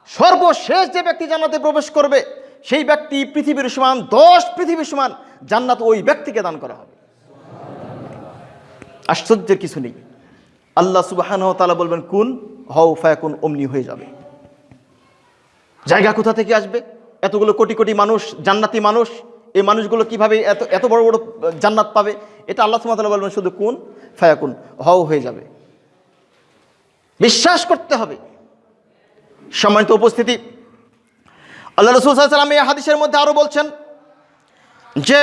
সর্বশেষ যে ব্যক্তি জান্নাতে প্রবেশ করবে, সেই ব্যক্তি পৃথিবীর সমান, দশ পৃথিবীর সমান জান্নাত ওই ব্যক্তিকে দান করা হবে। আশ্চর্যের কিছু নেই। আল্লাহ সুবাহান তালা বলবেন, কুন, হও, ফায়াকুন, অমনি হয়ে যাবে। জায়গা কোথা থেকে আসবে? এতগুলো কোটি কোটি মানুষ, জান্নাতি মানুষ, এই মানুষগুলো কীভাবে এত এত বড় বড় জান্নাত পাবে? এটা আল্লাহ সুমাতাল্লাহ বলবেন শুধু, কোন, ফায়াকুন, হও, হয়ে যাবে। বিশ্বাস করতে হবে। সম্মানিত উপস্থিতি, আল্লাহ রসুল সাল্লাম এই হাদিসের মধ্যে আরও বলছেন যে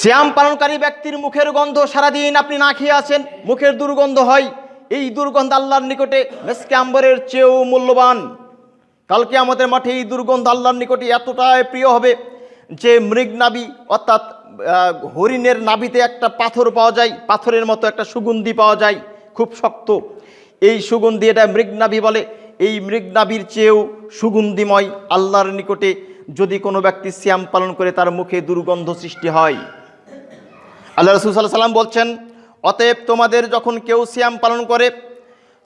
শ্যাম পালনকারী ব্যক্তির মুখের গন্ধ সারাদিন আপনি না খেয়ে আছেন, মুখের দুর্গন্ধ হয়। এই দুর্গন্ধ আল্লাহর নিকটে মেসকে আম্বরের চেয়েও মূল্যবান। কালকে আমাদের মাঠে এই দুর্গন্ধ আল্লাহর নিকটে এতটাই প্রিয় হবে যে মৃগনাবি অর্থাৎ হরিণের নাবিতে একটা পাথর পাওয়া যায়, পাথরের মতো একটা সুগন্ধি পাওয়া যায়, খুব শক্ত। এই সুগন্ধি এটা মৃগনাভি বলে। এই মৃগনাভির চেয়েও সুগন্ধিময় আল্লাহর নিকটে যদি কোনো ব্যক্তি শ্যাম পালন করে, তার মুখে দুর্গন্ধ সৃষ্টি হয়। আল্লাহ রসুল সাল্লাহ সাল্লাম বলছেন, অতএব তোমাদের যখন কেউ শ্যাম পালন করে,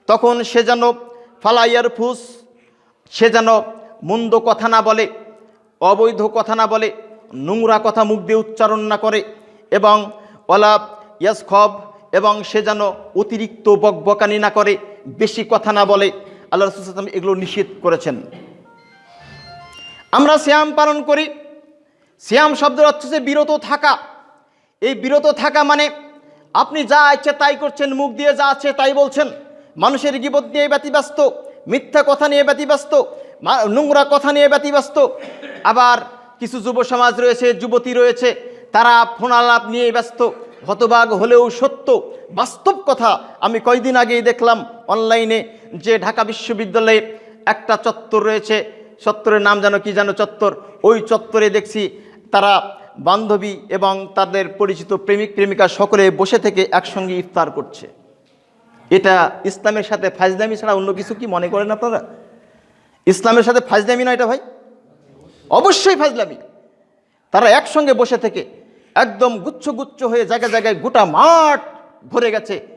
তখন সে যেন ফালাইয়ার ফুস সে যেন মন্দ কথা না বলে, অবৈধ কথা না বলে, নোংরা কথা মুখ দিয়ে উচ্চারণ না করে এবং ওলা ইয়াসখব এবং সে যেন অতিরিক্ত বকবকানি না করে, বেশি কথা না বলে, আল্লাহ রসুল সাল্লাম এগুলো নিষেধ করেছেন। আমরা শ্যাম পালন করি শ্যাম শব্দের অর্থ বিরত থাকা। এই বিরত থাকা মানে আপনি যা ইচ্ছে তাই করছেন, মুখ দিয়ে যা আছে তাই বলছেন। মানুষের গিবত নিয়ে ব্যতিব্যস্ত, মিথ্যা কথা নিয়ে ব্যতিব্যস্ত নোংরা কথা নিয়ে ব্যতিব্যস্ত। আবার কিছু যুব সমাজ রয়েছে, যুবতী রয়েছে, তারা ফোনালাপ নিয়ে ব্যস্ত। হতবাগ হলেও সত্য, বাস্তব কথা আমি কয়দিন আগেই দেখলাম অনলাইনে যে ঢাকা বিশ্ববিদ্যালয়ে একটা চত্বর রয়েছে। চত্বরের নাম যেন কি যেন চত্বর? ওই চত্বরে দেখছি তারা বান্ধবী এবং তাদের পরিচিত প্রেমিক প্রেমিকা সকলে বসে থেকে একসঙ্গে ইফতার করছে। এটা ইসলামের সাথে ফাজদামি ছাড়া অন্য কিছু কি মনে করেন আপনারা? ইসলামের সাথে ফাজদামি না এটা ভাই? অবশ্যই ফাজলামি। তারা একসঙ্গে বসে থেকে একদম গুচ্ছ গুচ্ছ হয়ে জায়গায় জায়গায় গোটা মাঠ ভরে গেছে।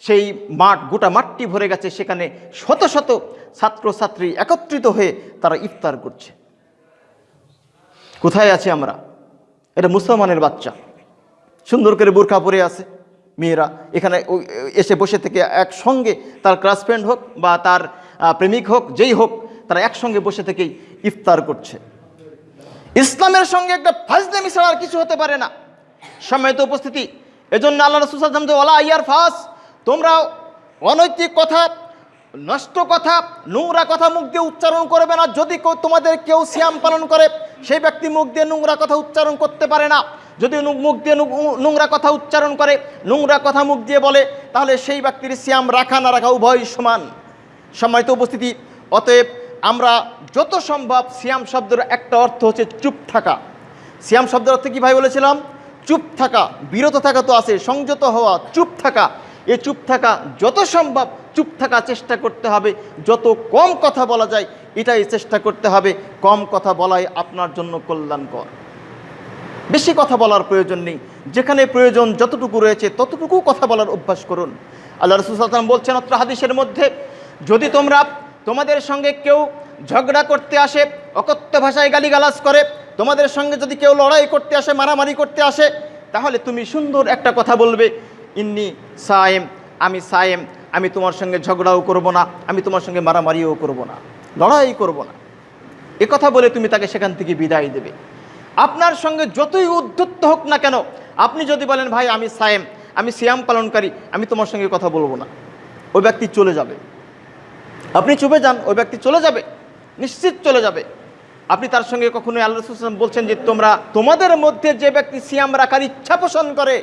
সেই মাঠ, গোটা মাঠটি ভরে গেছে। সেখানে শত শত ছাত্রছাত্রী একত্রিত হয়ে তারা ইফতার করছে। কোথায় আছি আমরা? এটা মুসলমানের বাচ্চা। সুন্দর করে বোরখা পরে আছে মেয়েরা। এখানে এসে বসে থেকে একসঙ্গে তার ক্লাস ফ্রেন্ড হোক বা তার প্রেমিক হোক, যেই হোক, তারা একসঙ্গে বসে থেকেই ইফতার করছে। ইসলামের সঙ্গে একটা ফাজলামি ছাড়া আর কিছু হতে পারে না। সম্মানিত উপস্থিতি, এজন্য আল্লাহ রসুল সাল্লাম যে ওলা ইয়ার ফাস তোমরা অনৈতিক কথা, নষ্ট কথা, নোংরা কথা মুখ দিয়ে উচ্চারণ করবে না। যদি কেউ তোমাদের কেউ সিয়াম পালন করে সেই ব্যক্তি মুখ দিয়ে নোংরা কথা উচ্চারণ করতে পারে না। যদি মুখ দিয়ে নোংরা কথা উচ্চারণ করে, নোংরা কথা মুখ দিয়ে বলে, তাহলে সেই ব্যক্তির সিয়াম রাখা না রাখা উভয় সমান। সম্মানিত উপস্থিতি, অতএব আমরা যত সম্ভব সিয়াম শব্দের একটা অর্থ হচ্ছে চুপ থাকা। সিয়াম শব্দের অর্থ কি ভাই বলেছিলাম? চুপ থাকা, বিরত থাকা তো আছে, সংযত হওয়া, চুপ থাকা। এ চুপ থাকা যত সম্ভব, চুপ থাকা চেষ্টা করতে হবে। যত কম কথা বলা যায়, এটাই চেষ্টা করতে হবে। কম কথা বলাই আপনার জন্য কল্যাণকর। বেশি কথা বলার প্রয়োজন নেই। যেখানে প্রয়োজন যতটুকু রয়েছে, ততটুকু কথা বলার অভ্যাস করুন। আল্লাহ রসুলাম বলছেন অত্র হাদিসের মধ্যে, যদি তোমরা তোমাদের সঙ্গে কেউ ঝগড়া করতে আসে, অকথ্য ভাষায় গালিগালাজ করে, তোমাদের সঙ্গে যদি কেউ লড়াই করতে আসে, মারামারি করতে আসে, তাহলে তুমি সুন্দর একটা কথা বলবে। ইন্নি সায়েম, আমি সায়েম, আমি তোমার সঙ্গে ঝগড়াও করব না, আমি তোমার সঙ্গে মারামারিও করব না, লড়াই করব না। এ কথা বলে তুমি তাকে সেখান থেকে বিদায় দেবে। আপনার সঙ্গে যতই উদ্ধত্ত হোক না কেন, আপনি যদি বলেন, ভাই, আমি সায়েম, আমি সিয়াম পালনকারী, আমি তোমার সঙ্গে কথা বলব না। ওই ব্যক্তি চলে যাবে। আপনি চুপে যান ওই ব্যক্তি চলে যাবে, নিশ্চিত চলে যাবে। আপনি তার সঙ্গে কখনোই আল্লাহ বলছেন যে, তোমরা তোমাদের মধ্যে যে ব্যক্তি সিয়াম রাখার ইচ্ছা পোষণ করে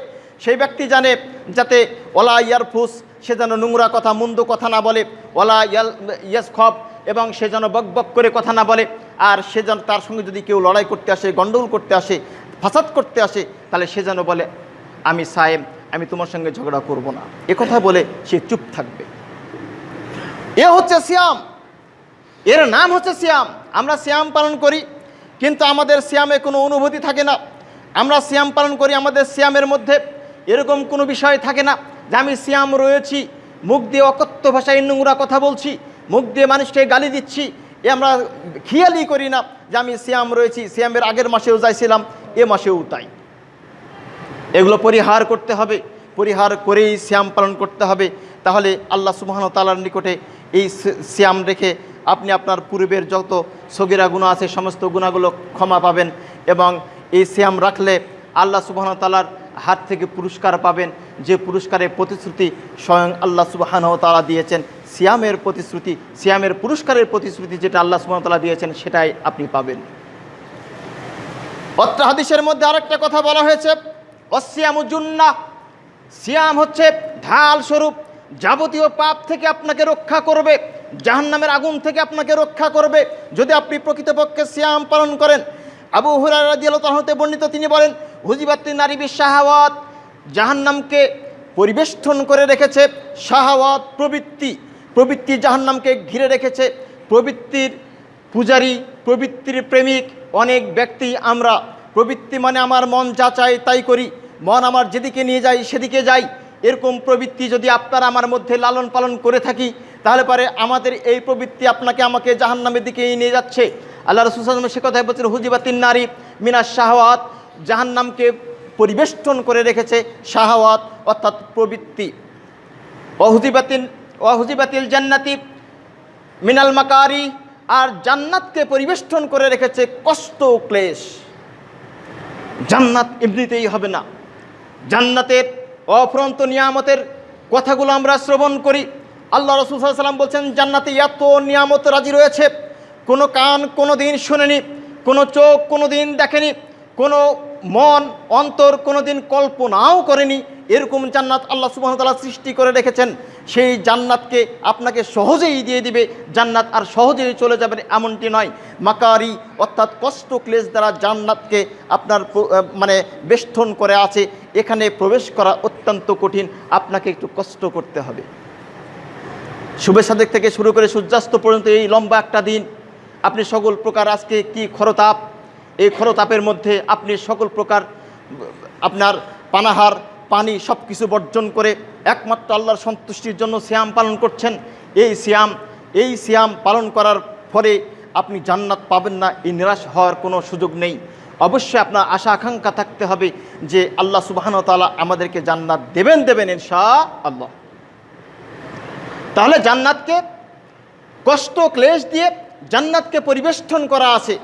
সেই ব্যক্তি জানে যাতে ওলা ইয়ারফুস সে যেন নোংরা কথা, মন্দ কথা না বলে, ওলা ইয়াল, ইয়াস খব, এবং সে যেন বক বক করে কথা না বলে, আর সে যেন তার সঙ্গে যদি কেউ লড়াই করতে আসে, গণ্ডগোল করতে আসে, ফাসাদ করতে আসে, তাহলে সে যেন বলে, আমি সায়েম, আমি তোমার সঙ্গে ঝগড়া করব না। কথা বলে সে চুপ থাকবে। এ হচ্ছে সিয়াম। এর নাম হচ্ছে সিয়াম। আমরা সিয়াম পালন করি, কিন্তু আমাদের সিয়ামে কোনো অনুভূতি থাকে না। আমরা সিয়াম পালন করি আমাদের সিয়ামের মধ্যে। এরকম কোনো বিষয় থাকে না যে আমি সিয়াম রয়েছি, মুখ দিয়ে অকথ্য ভাষায় নোংরা কথা বলছি, মুখ দিয়ে মানুষকে গালি দিচ্ছি, এ আমরা খেয়ালই করি না যে আমি সিয়াম রয়েছি, সিয়ামের আগের মাসেও যাইছিলাম, এ মাসেও তাই। এগুলো পরিহার করতে হবে, পরিহার করেই শ্যাম পালন করতে হবে। তাহলে আল্লাহ সুবাহন তালার নিকটে এই শ্যাম রেখে আপনি আপনার পূর্বের যত সগিরা গুণা আছে, সমস্ত গুণাগুলো ক্ষমা পাবেন এবং এই সিয়াম রাখলে আল্লাহ সুবাহন তালার হাত থেকে পুরস্কার পাবেন। যে পুরস্কারের প্রতিশ্রুতি স্বয়ং আল্লাহ সুবাহান তালা দিয়েছেন, সিয়ামের প্রতিশ্রুতি, সিয়ামের পুরস্কারের প্রতিশ্রুতি যেটা আল্লাহ সুবাহন তালা দিয়েছেন, সেটাই আপনি পাবেন। অত্র হাদিসের মধ্যে আরেকটা কথা বলা হয়েছে অসিয়ামুজুন্না সিয়াম হচ্ছে ঢাল স্বরূপ, যাবতীয় পাপ থেকে আপনাকে রক্ষা করবে, জাহান্নামের আগুন থেকে আপনাকে রক্ষা করবে। যদি আপনি প্রকৃতপক্ষে সিয়াম পালন করেন, আবু হুরারতে বর্ণিত তিনি বলেন হুজিবাত্তি নারী শাহাওয়াত জাহান্নামকে পরিবেষ্টন করে রেখেছে, শাহাওয়াত প্রবৃত্তি প্রবৃত্তি জাহান্নামকে ঘিরে রেখেছে, প্রবৃত্তির পূজারী, প্রবৃত্তির প্রেমিক অনেক ব্যক্তি আমরা। প্রবৃত্তি মানে আমার মন যা চায় তাই করি, মন আমার যেদিকে নিয়ে যাই সেদিকে যাই। এরকম প্রবৃত্তি যদি আপনারা আমার মধ্যে লালন পালন করে থাকি, তাহলে পরে আমাদের এই প্রবৃত্তি আপনাকে আমাকে জাহান্নামের দিকে নিয়ে যাচ্ছে। আল্লাহ রসুল সে কথায় বলছেন হুজিবাতিন নারী মিনা শাহওয়াত। জাহান্নামকে পরিবেষ্টন করে রেখেছে শাহওয়াত, অর্থাৎ প্রবৃত্তি। অহুজিবাতিন অহুজিবাতিল জান্নাতি মিনাল মাকারি, আর জান্নাতকে পরিবেষ্টন করে রেখেছে কষ্ট ক্লেশ। জান্নাত এমনিতেই হবে না। জান্নাতের অফরন্ত নিয়ামতের কথাগুলো আমরা শ্রবণ করি। আল্লাহ রসুল সাল্লাম বলছেন, জান্নাতে এত নিয়ামত রাজি রয়েছে। কোনো কান কোনো দিন শোনেনি, কোনো চোখ কোনো দিন দেখেনি, কোনো মন, অন্তর কোনো দিন কল্পনাও করেনি। এরকম জান্নাত আল্লাহ সুবাহতাল্লাহ সৃষ্টি করে রেখেছেন। সেই জান্নাতকে আপনাকে সহজেই দিয়ে দিবে। জান্নাত আর সহজেই চলে যাবেন এমনটি নয়। মাকারি অর্থাৎ কষ্ট ক্লেশ দ্বারা জান্নাতকে আপনার মানে বেষ্টন করে আছে। এখানে প্রবেশ করা অত্যন্ত কঠিন। আপনাকে একটু কষ্ট করতে হবে। শুভে সাদেক থেকে শুরু করে সূর্যাস্ত পর্যন্ত এই লম্বা একটা দিন। আপনি সকল প্রকার আজকে কি খরতাপ এই খরতাপের মধ্যে আপনি সকল প্রকার, আপনার পানাহার, পানি সব কিছু বর্জন করে একমাত্র আল্লাহর সন্তুষ্টির জন্য শ্যাম পালন করছেন। এই শ্যাম এই শ্যাম পালন করার ফলে আপনি জান্নাত পাবেন না, এই নিরাশ হওয়ার কোনো সুযোগ নেই। অবশ্যই আপনার আশা, আকাঙ্ক্ষা থাকতে হবে যে আল্লাহ সুবাহান তালা আমাদেরকে জান্নাত দেবেন দেবেন ইনশা আল্লাহ তাহলে জান্নাতকে কষ্ট, ক্লেশ দিয়ে জান্নাতকে পরিবেষ্টন করা আছে।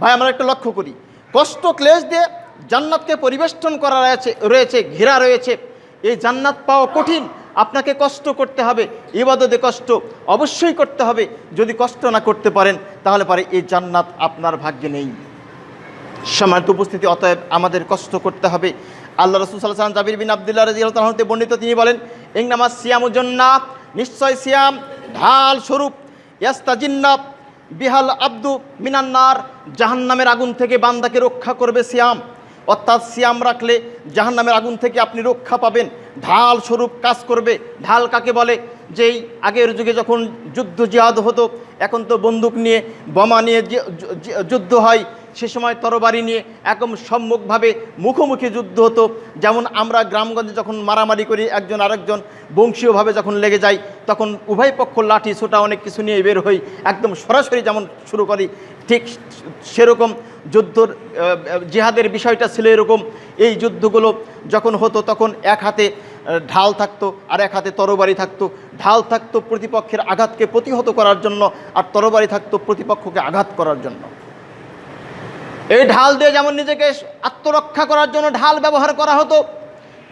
ভাই, আমরা একটু লক্ষ্য করি। কষ্ট ক্লেশ দিয়ে জান্নাতকে পরিবেষ্টন করা রয়েছে রয়েছে, ঘেরা রয়েছে। এই জান্নাত পাওয়া কঠিন। আপনাকে কষ্ট করতে হবে, ইবাদতে কষ্ট অবশ্যই করতে হবে। যদি কষ্ট না করতে পারেন, তাহলে পারে এই জান্নাত আপনার ভাগ্যে নেই। সম্মানিত উপস্থিতি, অতএব আমাদের কষ্ট করতে হবে। আল্লাহ রসুল সাল্লাম জাবির বিন আবদুল্লাহ রাজিয়ালতে বর্ণিত, তিনি বলেন ইংনামাজ সিয়ামুজন্না নিশ্চয় সিয়াম ঢাল স্বরূপ। ইয়াস্তাজিন্নাব বিহাল আব্দু মিনান্নার জাহান্নামের আগুন থেকে বান্দাকে রক্ষা করবে সিয়াম। অর্থাৎ সিয়াম রাখলে জাহান্নামের আগুন থেকে আপনি রক্ষা পাবেন। ঢাল স্বরূপ কাজ করবে। ঢাল কাকে বলে? যেই আগের যুগে যখন যুদ্ধ জিহাদ হতো, এখন তো বন্দুক নিয়ে, বোমা নিয়ে যুদ্ধ হয়। সে সময় তরবারি নিয়ে একদম সম্মুখভাবে মুখোমুখি যুদ্ধ হতো। যেমন আমরা গ্রামগঞ্জে যখন মারামারি করি, একজন আরেকজন বংশীয়ভাবে যখন লেগে যাই তখন উভয় পক্ষ লাঠি, ছোটা, অনেক কিছু নিয়ে বের হই। একদম সরাসরি যেমন শুরু করি, ঠিক সেরকম যুদ্ধর জিহাদের বিষয়টা ছিল এরকম। এই যুদ্ধগুলো যখন হতো তখন এক হাতে ঢাল থাকতো আর এক হাতে তরবারি থাকতো। ঢাল থাকতো প্রতিপক্ষের আঘাতকে প্রতিহত করার জন্য আর তরবারি থাকতো প্রতিপক্ষকে আঘাত করার জন্য। এই ঢাল দিয়ে যেমন নিজেকে আত্মরক্ষা করার জন্য ঢাল ব্যবহার করা হতো,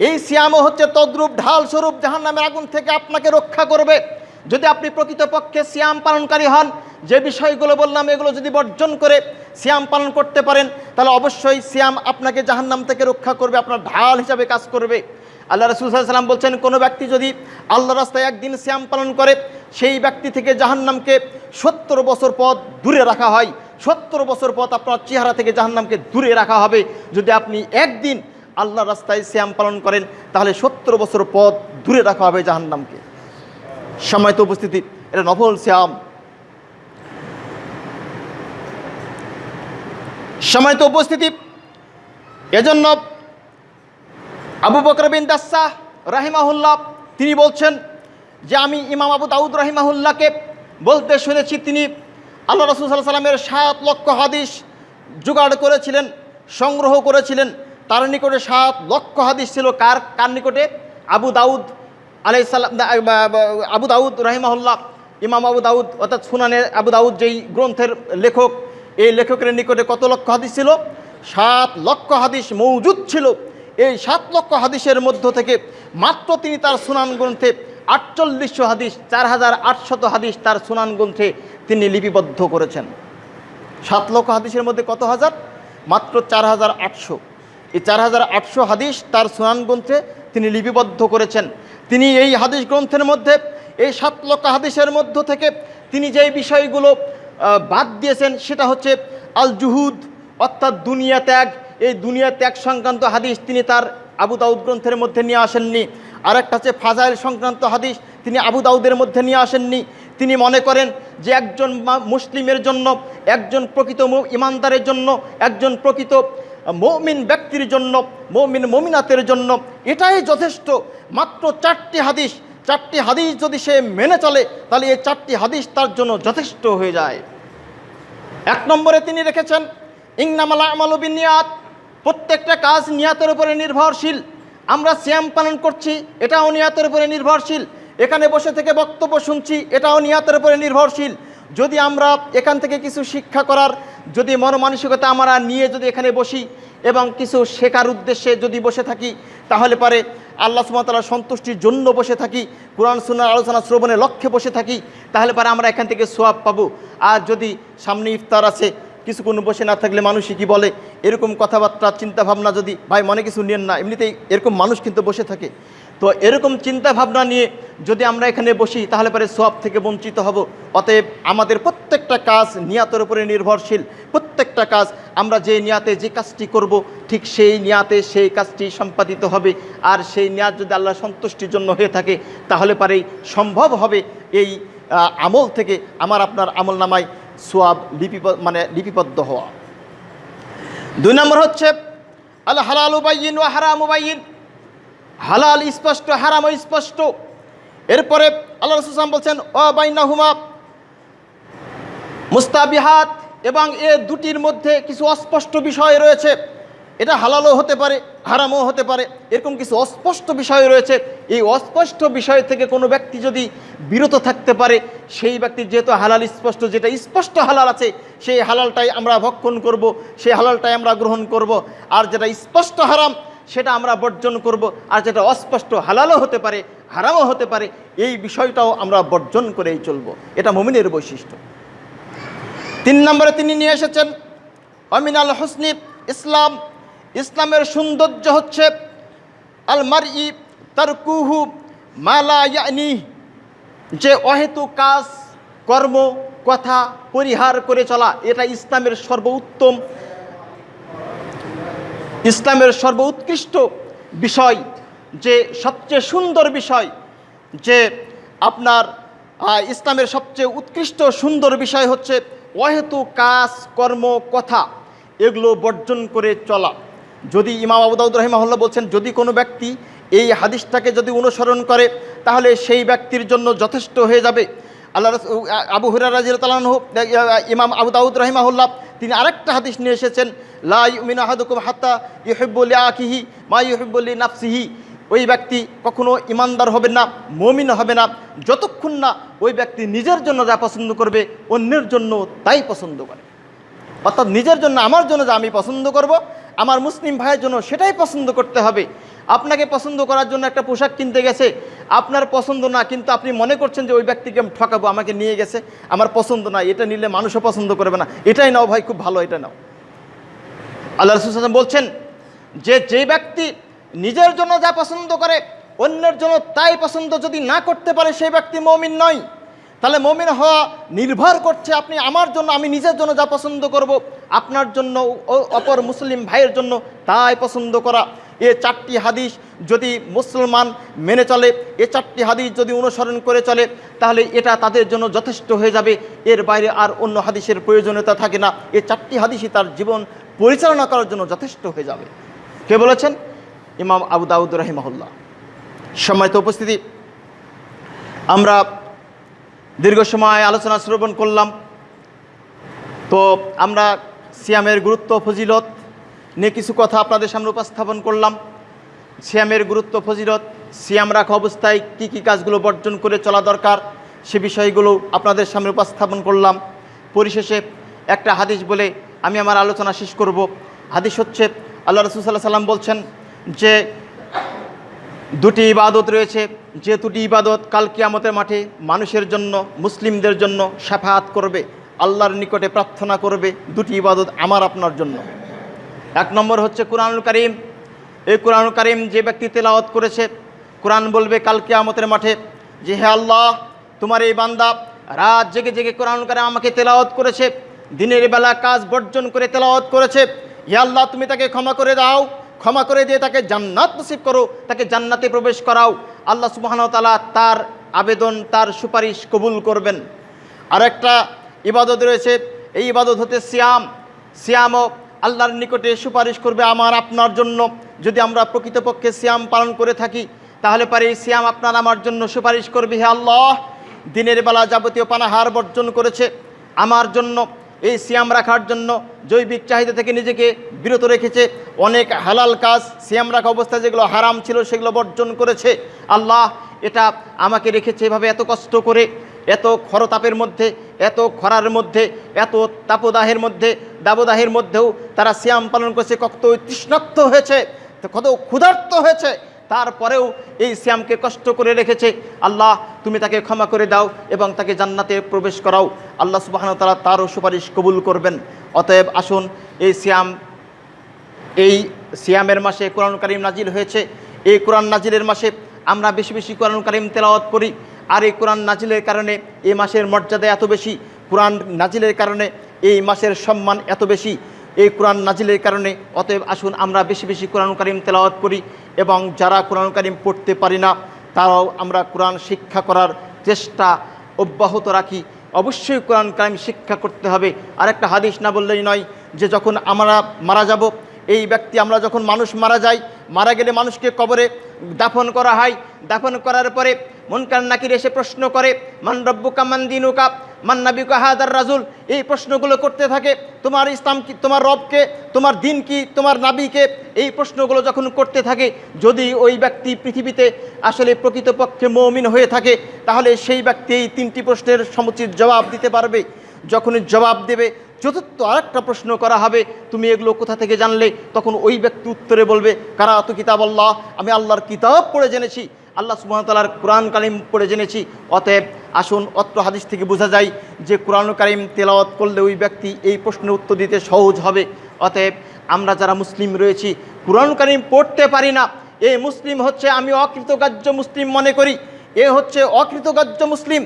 এই সিয়ামও হচ্ছে তদ্রূপ ঢাল স্বরূপ জাহান নামের আগুন থেকে আপনাকে রক্ষা করবে। যদি আপনি প্রকৃতপক্ষে সিয়াম পালনকারী হন, যে বিষয়গুলো বললাম, এগুলো যদি বর্জন করে সিয়াম পালন করতে পারেন, তাহলে অবশ্যই সিয়াম আপনাকে জাহান্নাম থেকে রক্ষা করবে, আপনার ঢাল হিসাবে কাজ করবে। আল্লাহ রসুল সাল্লাম বলছেন, কোনো ব্যক্তি যদি আল্লাহ রাস্তায় একদিন শ্যাম পালন করে, সেই ব্যক্তি থেকে জাহান্নামকে সত্তর বছর পথ দূরে রাখা হয়। সত্তর বছর পথ আপনার চেহারা থেকে জাহান্নামকে দূরে রাখা হবে। যদি আপনি একদিন আল্লাহ রাস্তায় শ্যাম পালন করেন, তাহলে সত্তর বছর পথ দূরে রাখা হবে জাহান্নামকে। সময় তো উপস্থিতি। এটা নফল শ্যাম সময় তো উপস্থিতি। এজন্য আবু বকর বিন দাসা রাহিমাহুল্লাহ, তিনি বলছেন যে আমি ইমাম আবু দাউদ রাহিমাহুল্লাহকে বলতে শুনেছি, তিনি আল্লাহ রসুল সাল্লাহ সাল্লামের সাত লক্ষ হাদিস জোগাড় করেছিলেন, সংগ্রহ করেছিলেন। তার নিকটে সাত লক্ষ হাদিস ছিল। কার কার নিকটে? আবু দাউদ আলাই সাল্লাম আবু দাউদ রাহিমাহুল্লাহ, ইমাম আবু দাউদ, অর্থাৎ সুনানের আবু দাউদ যেই গ্রন্থের লেখক, এই লেখকের নিকটে কত লক্ষ হাদিস ছিল? সাত লক্ষ হাদিস মৌজুদ ছিল। এই সাত লক্ষ হাদিসের মধ্য থেকে মাত্র তিনি তার সুনান গ্রন্থে আটচল্লিশশো হাদিস চার হাজার আটশত হাদিস তার সুনান গ্রন্থে তিনি লিপিবদ্ধ করেছেন। সাত লক্ষ হাদিসের মধ্যে কত হাজার? মাত্র চার হাজার আটশো। এই চার হাজার আটশো হাদিস তার সুনান গ্রন্থে তিনি লিপিবদ্ধ করেছেন। তিনি এই হাদিস গ্রন্থের মধ্যে, এই সাত লক্ষ হাদিসের মধ্য থেকে তিনি যেই বিষয়গুলো বাদ দিয়েছেন, সেটা হচ্ছে আল জুহুদ অর্থাৎ দুনিয়া ত্যাগ। এই দুনিয়া ত্যাগ সংক্রান্ত হাদিস তিনি তার আবু দাউদ গ্রন্থের মধ্যে নিয়ে আসেননি। আর একটা হচ্ছে ফাজাইল সংক্রান্ত হাদিস তিনি আবু দাউদের মধ্যে নিয়ে আসেননি। তিনি মনে করেন যে একজন মুসলিমের জন্য, একজন প্রকৃত ইমানদারের জন্য, একজন প্রকৃত মৌমিন ব্যক্তির জন্য, মৌমিন মমিনাতের জন্য এটাই যথেষ্ট। মাত্র চারটি হাদিস চারটি হাদিস যদি সে মেনে চলে, তাহলে এই চারটি হাদিস তার জন্য যথেষ্ট হয়ে যায়। এক নম্বরে তিনি রেখেছেন ইংনামালা আমালবিন নিয়াত প্রত্যেকটা কাজ নিয়াতের উপরে নির্ভরশীল। আমরা শ্যাম পালন করছি, এটাও নিয়াতের উপরে নির্ভরশীল। এখানে বসে থেকে বক্তব্য শুনছি, এটাও নিয়াতের উপরে নির্ভরশীল। যদি আমরা এখান থেকে কিছু শিক্ষা করার, যদি মনমানসিকতা আমরা নিয়ে যদি এখানে বসি এবং কিছু শেখার উদ্দেশ্যে যদি বসে থাকি, তাহলে পারে আল্লাহ সুমতাল্লাহ সন্তুষ্টির জন্য বসে থাকি, কোরআন সুনার আলোচনা শ্রবণের লক্ষ্যে বসে থাকি, তাহলে পারে আমরা এখান থেকে সোয়াব পাবো। আর যদি সামনে ইফতার আছে, কিছুক্ষণ বসে না থাকলে মানুষই কি বলে? এরকম কথাবার্তা, চিন্তাভাবনা যদি ভাই মনে কিছু নিয়েন না, এমনিতেই এরকম মানুষ কিন্তু বসে থাকে। তো এরকম চিন্তা ভাবনা নিয়ে যদি আমরা এখানে বসি, তাহলে পরে সব থেকে বঞ্চিত হব। অতএব আমাদের প্রত্যেকটা কাজ নিয়াতের উপরে নির্ভরশীল। প্রত্যেকটা কাজ আমরা যে নিয়াতে যে কাজটি করব, ঠিক সেই নিয়াতে সেই কাজটি সম্পাদিত হবে। আর সেই নিয়াত যদি আল্লাহ সন্তুষ্টির জন্য হয়ে থাকে, তাহলে পারেই সম্ভব হবে এই আমল থেকে আমার আপনার আমল নামায় সোয়াব লিপি মানে লিপিবদ্ধ হওয়া। দুই নম্বর হচ্ছে আল্লাহ হালাল উবাইন ও হারাম উবাইন হালাল, স্পষ্ট, হারাম স্পষ্ট। এরপরে আল্লাহ রসুলাম বলছেন ও বাইনাহুমা মুস্তাবিহাত এবং এ দুটির মধ্যে কিছু অস্পষ্ট বিষয় রয়েছে। এটা হালালও হতে পারে, হারামও হতে পারে। এরকম কিছু অস্পষ্ট বিষয় রয়েছে। এই অস্পষ্ট বিষয় থেকে কোনো ব্যক্তি যদি বিরত থাকতে পারে, সেই ব্যক্তির যেহেতু হালাল, স্পষ্ট, যেটা স্পষ্ট হালাল আছে, সেই হালালটাই আমরা ভক্ষণ করব, সেই হালালটাই আমরা গ্রহণ করব। আর যেটা স্পষ্ট হারাম সেটা আমরা বর্জন করব আর যেটা অস্পষ্ট হালালও হতে পারে, হারামও হতে পারে, এই বিষয়টাও আমরা বর্জন করেই চলব। এটা মমিনের বৈশিষ্ট্য। তিন নম্বরে তিনি নিয়ে এসেছেন, অমিনাল হোসনি, ইসলাম। ইসলামের সৌন্দর্য হচ্ছে, আল মার ই তার কুহু মালা ইয়ানি, যে অহেতু কাজ, কর্ম, কথা পরিহার করে চলা, এটা ইসলামের সর্বোত্তম ইসলামের সর্বোৎকৃষ্ট বিষয়, যে সবচেয়ে সুন্দর বিষয়, যে আপনার ইসলামের সবচেয়ে উৎকৃষ্ট সুন্দর বিষয় হচ্ছে অহেতু কাজ, কর্ম, কথা, এগুলো বর্জন করে চলা। যদি ইমাম আবু দাউদ রহিমাহুল্লাহ বলছেন, যদি কোনো ব্যক্তি এই হাদিসটাকে যদি অনুসরণ করে, তাহলে সেই ব্যক্তির জন্য যথেষ্ট হয়ে যাবে। আল্লাহ আবু হুরার রাজিল তালাহ ইমাম আবু দাউদ রহিমাহুল্লাহ, তিনি আরেকটা হাদিস নিয়ে এসেছেন, লা ইউমিনু আহাদুকুম হাত্তা ইউহিব্বুলি আখিহি মা ইউহিব্বুলি নাফসিহি ওই ব্যক্তি কখনো ইমানদার হবে না, মমিন হবে না, যতক্ষণ না ওই ব্যক্তি নিজের জন্য যা পছন্দ করবে, অন্যের জন্য তাই পছন্দ করে। অর্থাৎ নিজের জন্য, আমার জন্য যা আমি পছন্দ করব, আমার মুসলিম ভাইয়ের জন্য সেটাই পছন্দ করতে হবে। আপনাকে পছন্দ করার জন্য একটা পোশাক কিনতে গেছে। আপনার পছন্দ না, কিন্তু আপনি মনে করছেন যে ওই ব্যক্তিকে আমি ঠকাবো, আমাকে নিয়ে গেছে। আমার পছন্দ না, এটা নিলে মানুষও পছন্দ করবে না। এটাই নাও ভাই, খুব ভালো এটা নাও। আল্লাহ রসুল হাসান বলছেন, যে যে ব্যক্তি নিজের জন্য যা পছন্দ করে, অন্যের জন্য তাই পছন্দ যদি না করতে পারে সেই ব্যক্তি মমিন নয়। তাহলে মমিন হওয়া নির্ভর করছে আপনি আমার জন্য, আমি নিজের জন্য যা পছন্দ করব, আপনার জন্য, অপর মুসলিম ভাইয়ের জন্য তাই পছন্দ করা। এ চারটি হাদিস যদি মুসলমান মেনে চলে, এ চারটি হাদিস যদি অনুসরণ করে চলে, তাহলে এটা তাদের জন্য যথেষ্ট হয়ে যাবে। এর বাইরে আর অন্য হাদিসের প্রয়োজনীয়তা থাকে না। এ চারটি হাদিসই তার জীবন পরিচালনা করার জন্য যথেষ্ট হয়ে যাবে। কে বলেছেন? ইমাম আবু দাউদ রহিমাহুল্লাহ। সম্মানিত উপস্থিতি, আমরা দীর্ঘ সময় আলোচনা শ্রবণ করলাম। তো আমরা সিয়ামের গুরুত্ব, ফজিলত নিয়ে কিছু কথা আপনাদের সামনে উপস্থাপন করলাম। সিয়ামের গুরুত্ব, ফজিলত, সিয়াম রাখা অবস্থায় কি কি কাজগুলো বর্জন করে চলা দরকার সে বিষয়গুলো আপনাদের সামনে উপস্থাপন করলাম। পরিশেষে একটা হাদিস বলে আমি আমার আলোচনা শেষ করব। হাদিস হচ্ছে, আল্লাহ রসুল সাল্লাহ সাল্লাম বলছেন যে দুটি ইবাদত রয়েছে, যে দুটি ইবাদত কাল কিয়ামতের মাঠে মানুষের জন্য, মুসলিমদের জন্য সাফাত করবে, আল্লাহর নিকটে প্রার্থনা করবে, দুটি ইবাদত আমার, আপনার জন্য। এক নম্বর হচ্ছে কোরআনুল করিম। এই কোরআনুল করিম যে ব্যক্তি তেলাওয়াত করেছে, কোরআন বলবে কালকে কিয়ামতের মাঠে যে, হে আল্লাহ, তোমার এই বান্দা রাত জেগে জেগে কোরআন কারিম আমাকে তেলাওয়াত করেছে, দিনের বেলা কাজ বর্জন করে তেলাওয়াত করেছে। হে আল্লাহ, তুমি তাকে ক্ষমা করে দাও, ক্ষমা করে দিয়ে তাকে জান্নাত নসিব করো, তাকে জান্নাতে প্রবেশ করাও। আল্লাহ সুবাহন তালা তার আবেদন, তার সুপারিশ কবুল করবেন। আর একটা ইবাদত রয়েছে, এই ইবাদত হতে সিয়াম। সিয়ামও আল্লাহর নিকটে সুপারিশ করবে আমার, আপনার জন্য। যদি আমরা প্রকৃতপক্ষে সিয়াম পালন করে থাকি, তাহলে পারে এই সিয়াম আপনার আমার জন্য সুপারিশ করবে হে আল্লাহ। দিনের বেলা যাবতীয় পানাহার বর্জন করেছে আমার জন্য। এই সিয়াম রাখার জন্য জৈবিক চাহিদা থেকে নিজেকে বিরত রেখেছে। অনেক হালাল কাজ সিয়াম রাখা অবস্থায় যেগুলো হারাম ছিল, সেগুলো বর্জন করেছে। আল্লাহ, এটা আমাকে রেখেছে এভাবে এত কষ্ট করে, এত খরতাপের মধ্যে এত খরার মধ্যে, এত তাপদাহের মধ্যে, দাবদাহের মধ্যেও তারা শ্যাম পালন করেছে, কত তৃষ্ণাক্ত হয়েছে, কত ক্ষুধার্ত হয়েছে। তারপরেও এই শ্যামকে কষ্ট করে রেখেছে। আল্লাহ, তুমি তাকে ক্ষমা করে দাও এবং তাকে জান্নাতে প্রবেশ করাও। আল্লাহ সুবাহন তারা তারও সুপারিশ কবুল করবেন। অতএব আসুন, এই শ্যাম এই সিয়ামের মাসে কোরআন কারিম নাজিল হয়েছে। এই কোরআন নাজিলের মাসে আমরা বেশি বেশি কোরআন কারিম তেলাওয়াত করি। আর এই কোরআন নাজিলের কারণে এই মাসের মর্যাদা এত বেশি, কোরআন নাজিলের কারণে এই মাসের সম্মান এত বেশি, এই কোরআন নাজিলের কারণে। অতএব আসুন আমরা বেশি বেশি কোরআন কারিম তেলাওয়াত করি এবং যারা কোরআন কারিম পড়তে পারি না, তারাও আমরা কোরআন শিক্ষা করার চেষ্টা অব্যাহত রাখি। অবশ্যই কোরআন কারিম শিক্ষা করতে হবে। আর একটা হাদিস না বললেই নয় যে যখন আমরা মারা যাব, এই ব্যক্তি, আমরা যখন মানুষ মারা যাই মারা গেলে মানুষকে কবরে দাফন করা হয়। দাফন করার পরে মনকার নাকির এসে প্রশ্ন করে, মান রব্বুকা, মান দিনুকা, মান নাবিকা হাদার রাজুল? এই প্রশ্নগুলো করতে থাকে, তোমার ইসলাম কি, তোমার রবকে, তোমার দিন কি, তোমার নাবিকে? এই প্রশ্নগুলো যখন করতে থাকে, যদি ওই ব্যক্তি পৃথিবীতে আসলে প্রকৃতপক্ষে মৌমিন হয়ে থাকে, তাহলে সেই ব্যক্তি এই তিনটি প্রশ্নের সমুচিত জবাব দিতে পারবে। যখনই জবাব দেবে চতুর্থ আরেকটা প্রশ্ন করা হবে, তুমি এগুলো কোথা থেকে জানলে? তখন ওই ব্যক্তি উত্তরে বলবে কারা তো কিতাব আল্লাহ আমি আল্লাহর কিতাব পড়ে জেনেছি, আল্লাহ সুমতালার কোরআন কালিম পড়ে জেনেছি। অতএব আসুন অত্র হাদিস থেকে বোঝা যায় যে কোরআন কালিম তেলাওয়াত করলে ওই ব্যক্তি এই প্রশ্নের উত্তর দিতে সহজ হবে। অতএব আমরা যারা মুসলিম রয়েছি, কোরআন কালিম পড়তে পারি না। এ মুসলিম হচ্ছে আমি অকৃতকার্য মুসলিম মনে করি। এ হচ্ছে অকৃতকার্য মুসলিম।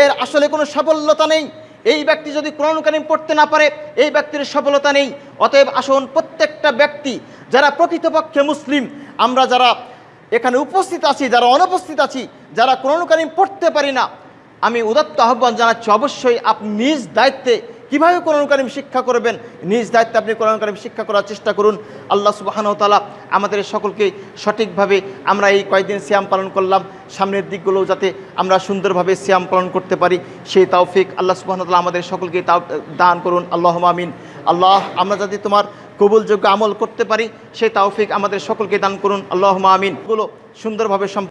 এর আসলে কোনো সাফল্যতা নেই। এই ব্যক্তি যদি কোরআন পড়তে না পারে, এই ব্যক্তির সফলতা নেই। অতএব আসুন প্রত্যেকটা ব্যক্তি যারা প্রকৃতপক্ষে মুসলিম, আমরা যারা এখানে উপস্থিত আছি, যারা অনুপস্থিত আছি, যারা কোরআন পড়তে পারি না, আমি উদাত্ত আহ্বান জানাচ্ছি, অবশ্যই আপনি নিজ দায়িত্বে কীভাবে কোরআন কারিম শিক্ষা করবেন? নিজ দায়িত্বে আপনি কোরআন কারিম শিক্ষা করার চেষ্টা করুন। আল্লাহ সুবাহানও তালা আমাদের সকলকে সঠিকভাবে আমরা এই কয়েকদিন শ্যাম পালন করলাম। সামনের দিকগুলো যাতে আমরা সুন্দরভাবে শ্যাম পালন করতে পারি, সেই তাওফিক আল্লাহ সুবাহান তালা আমাদের সকলকে তাও দান করুন। আল্লাহ আমিন। আল্লাহ, আমরা যাতে তোমার কবুলযোগ্য আমল করতে পারি, সেই তাওফিক আমাদের সকলকে দান করুন। আল্লাহ আমিন। গুলো সুন্দরভাবে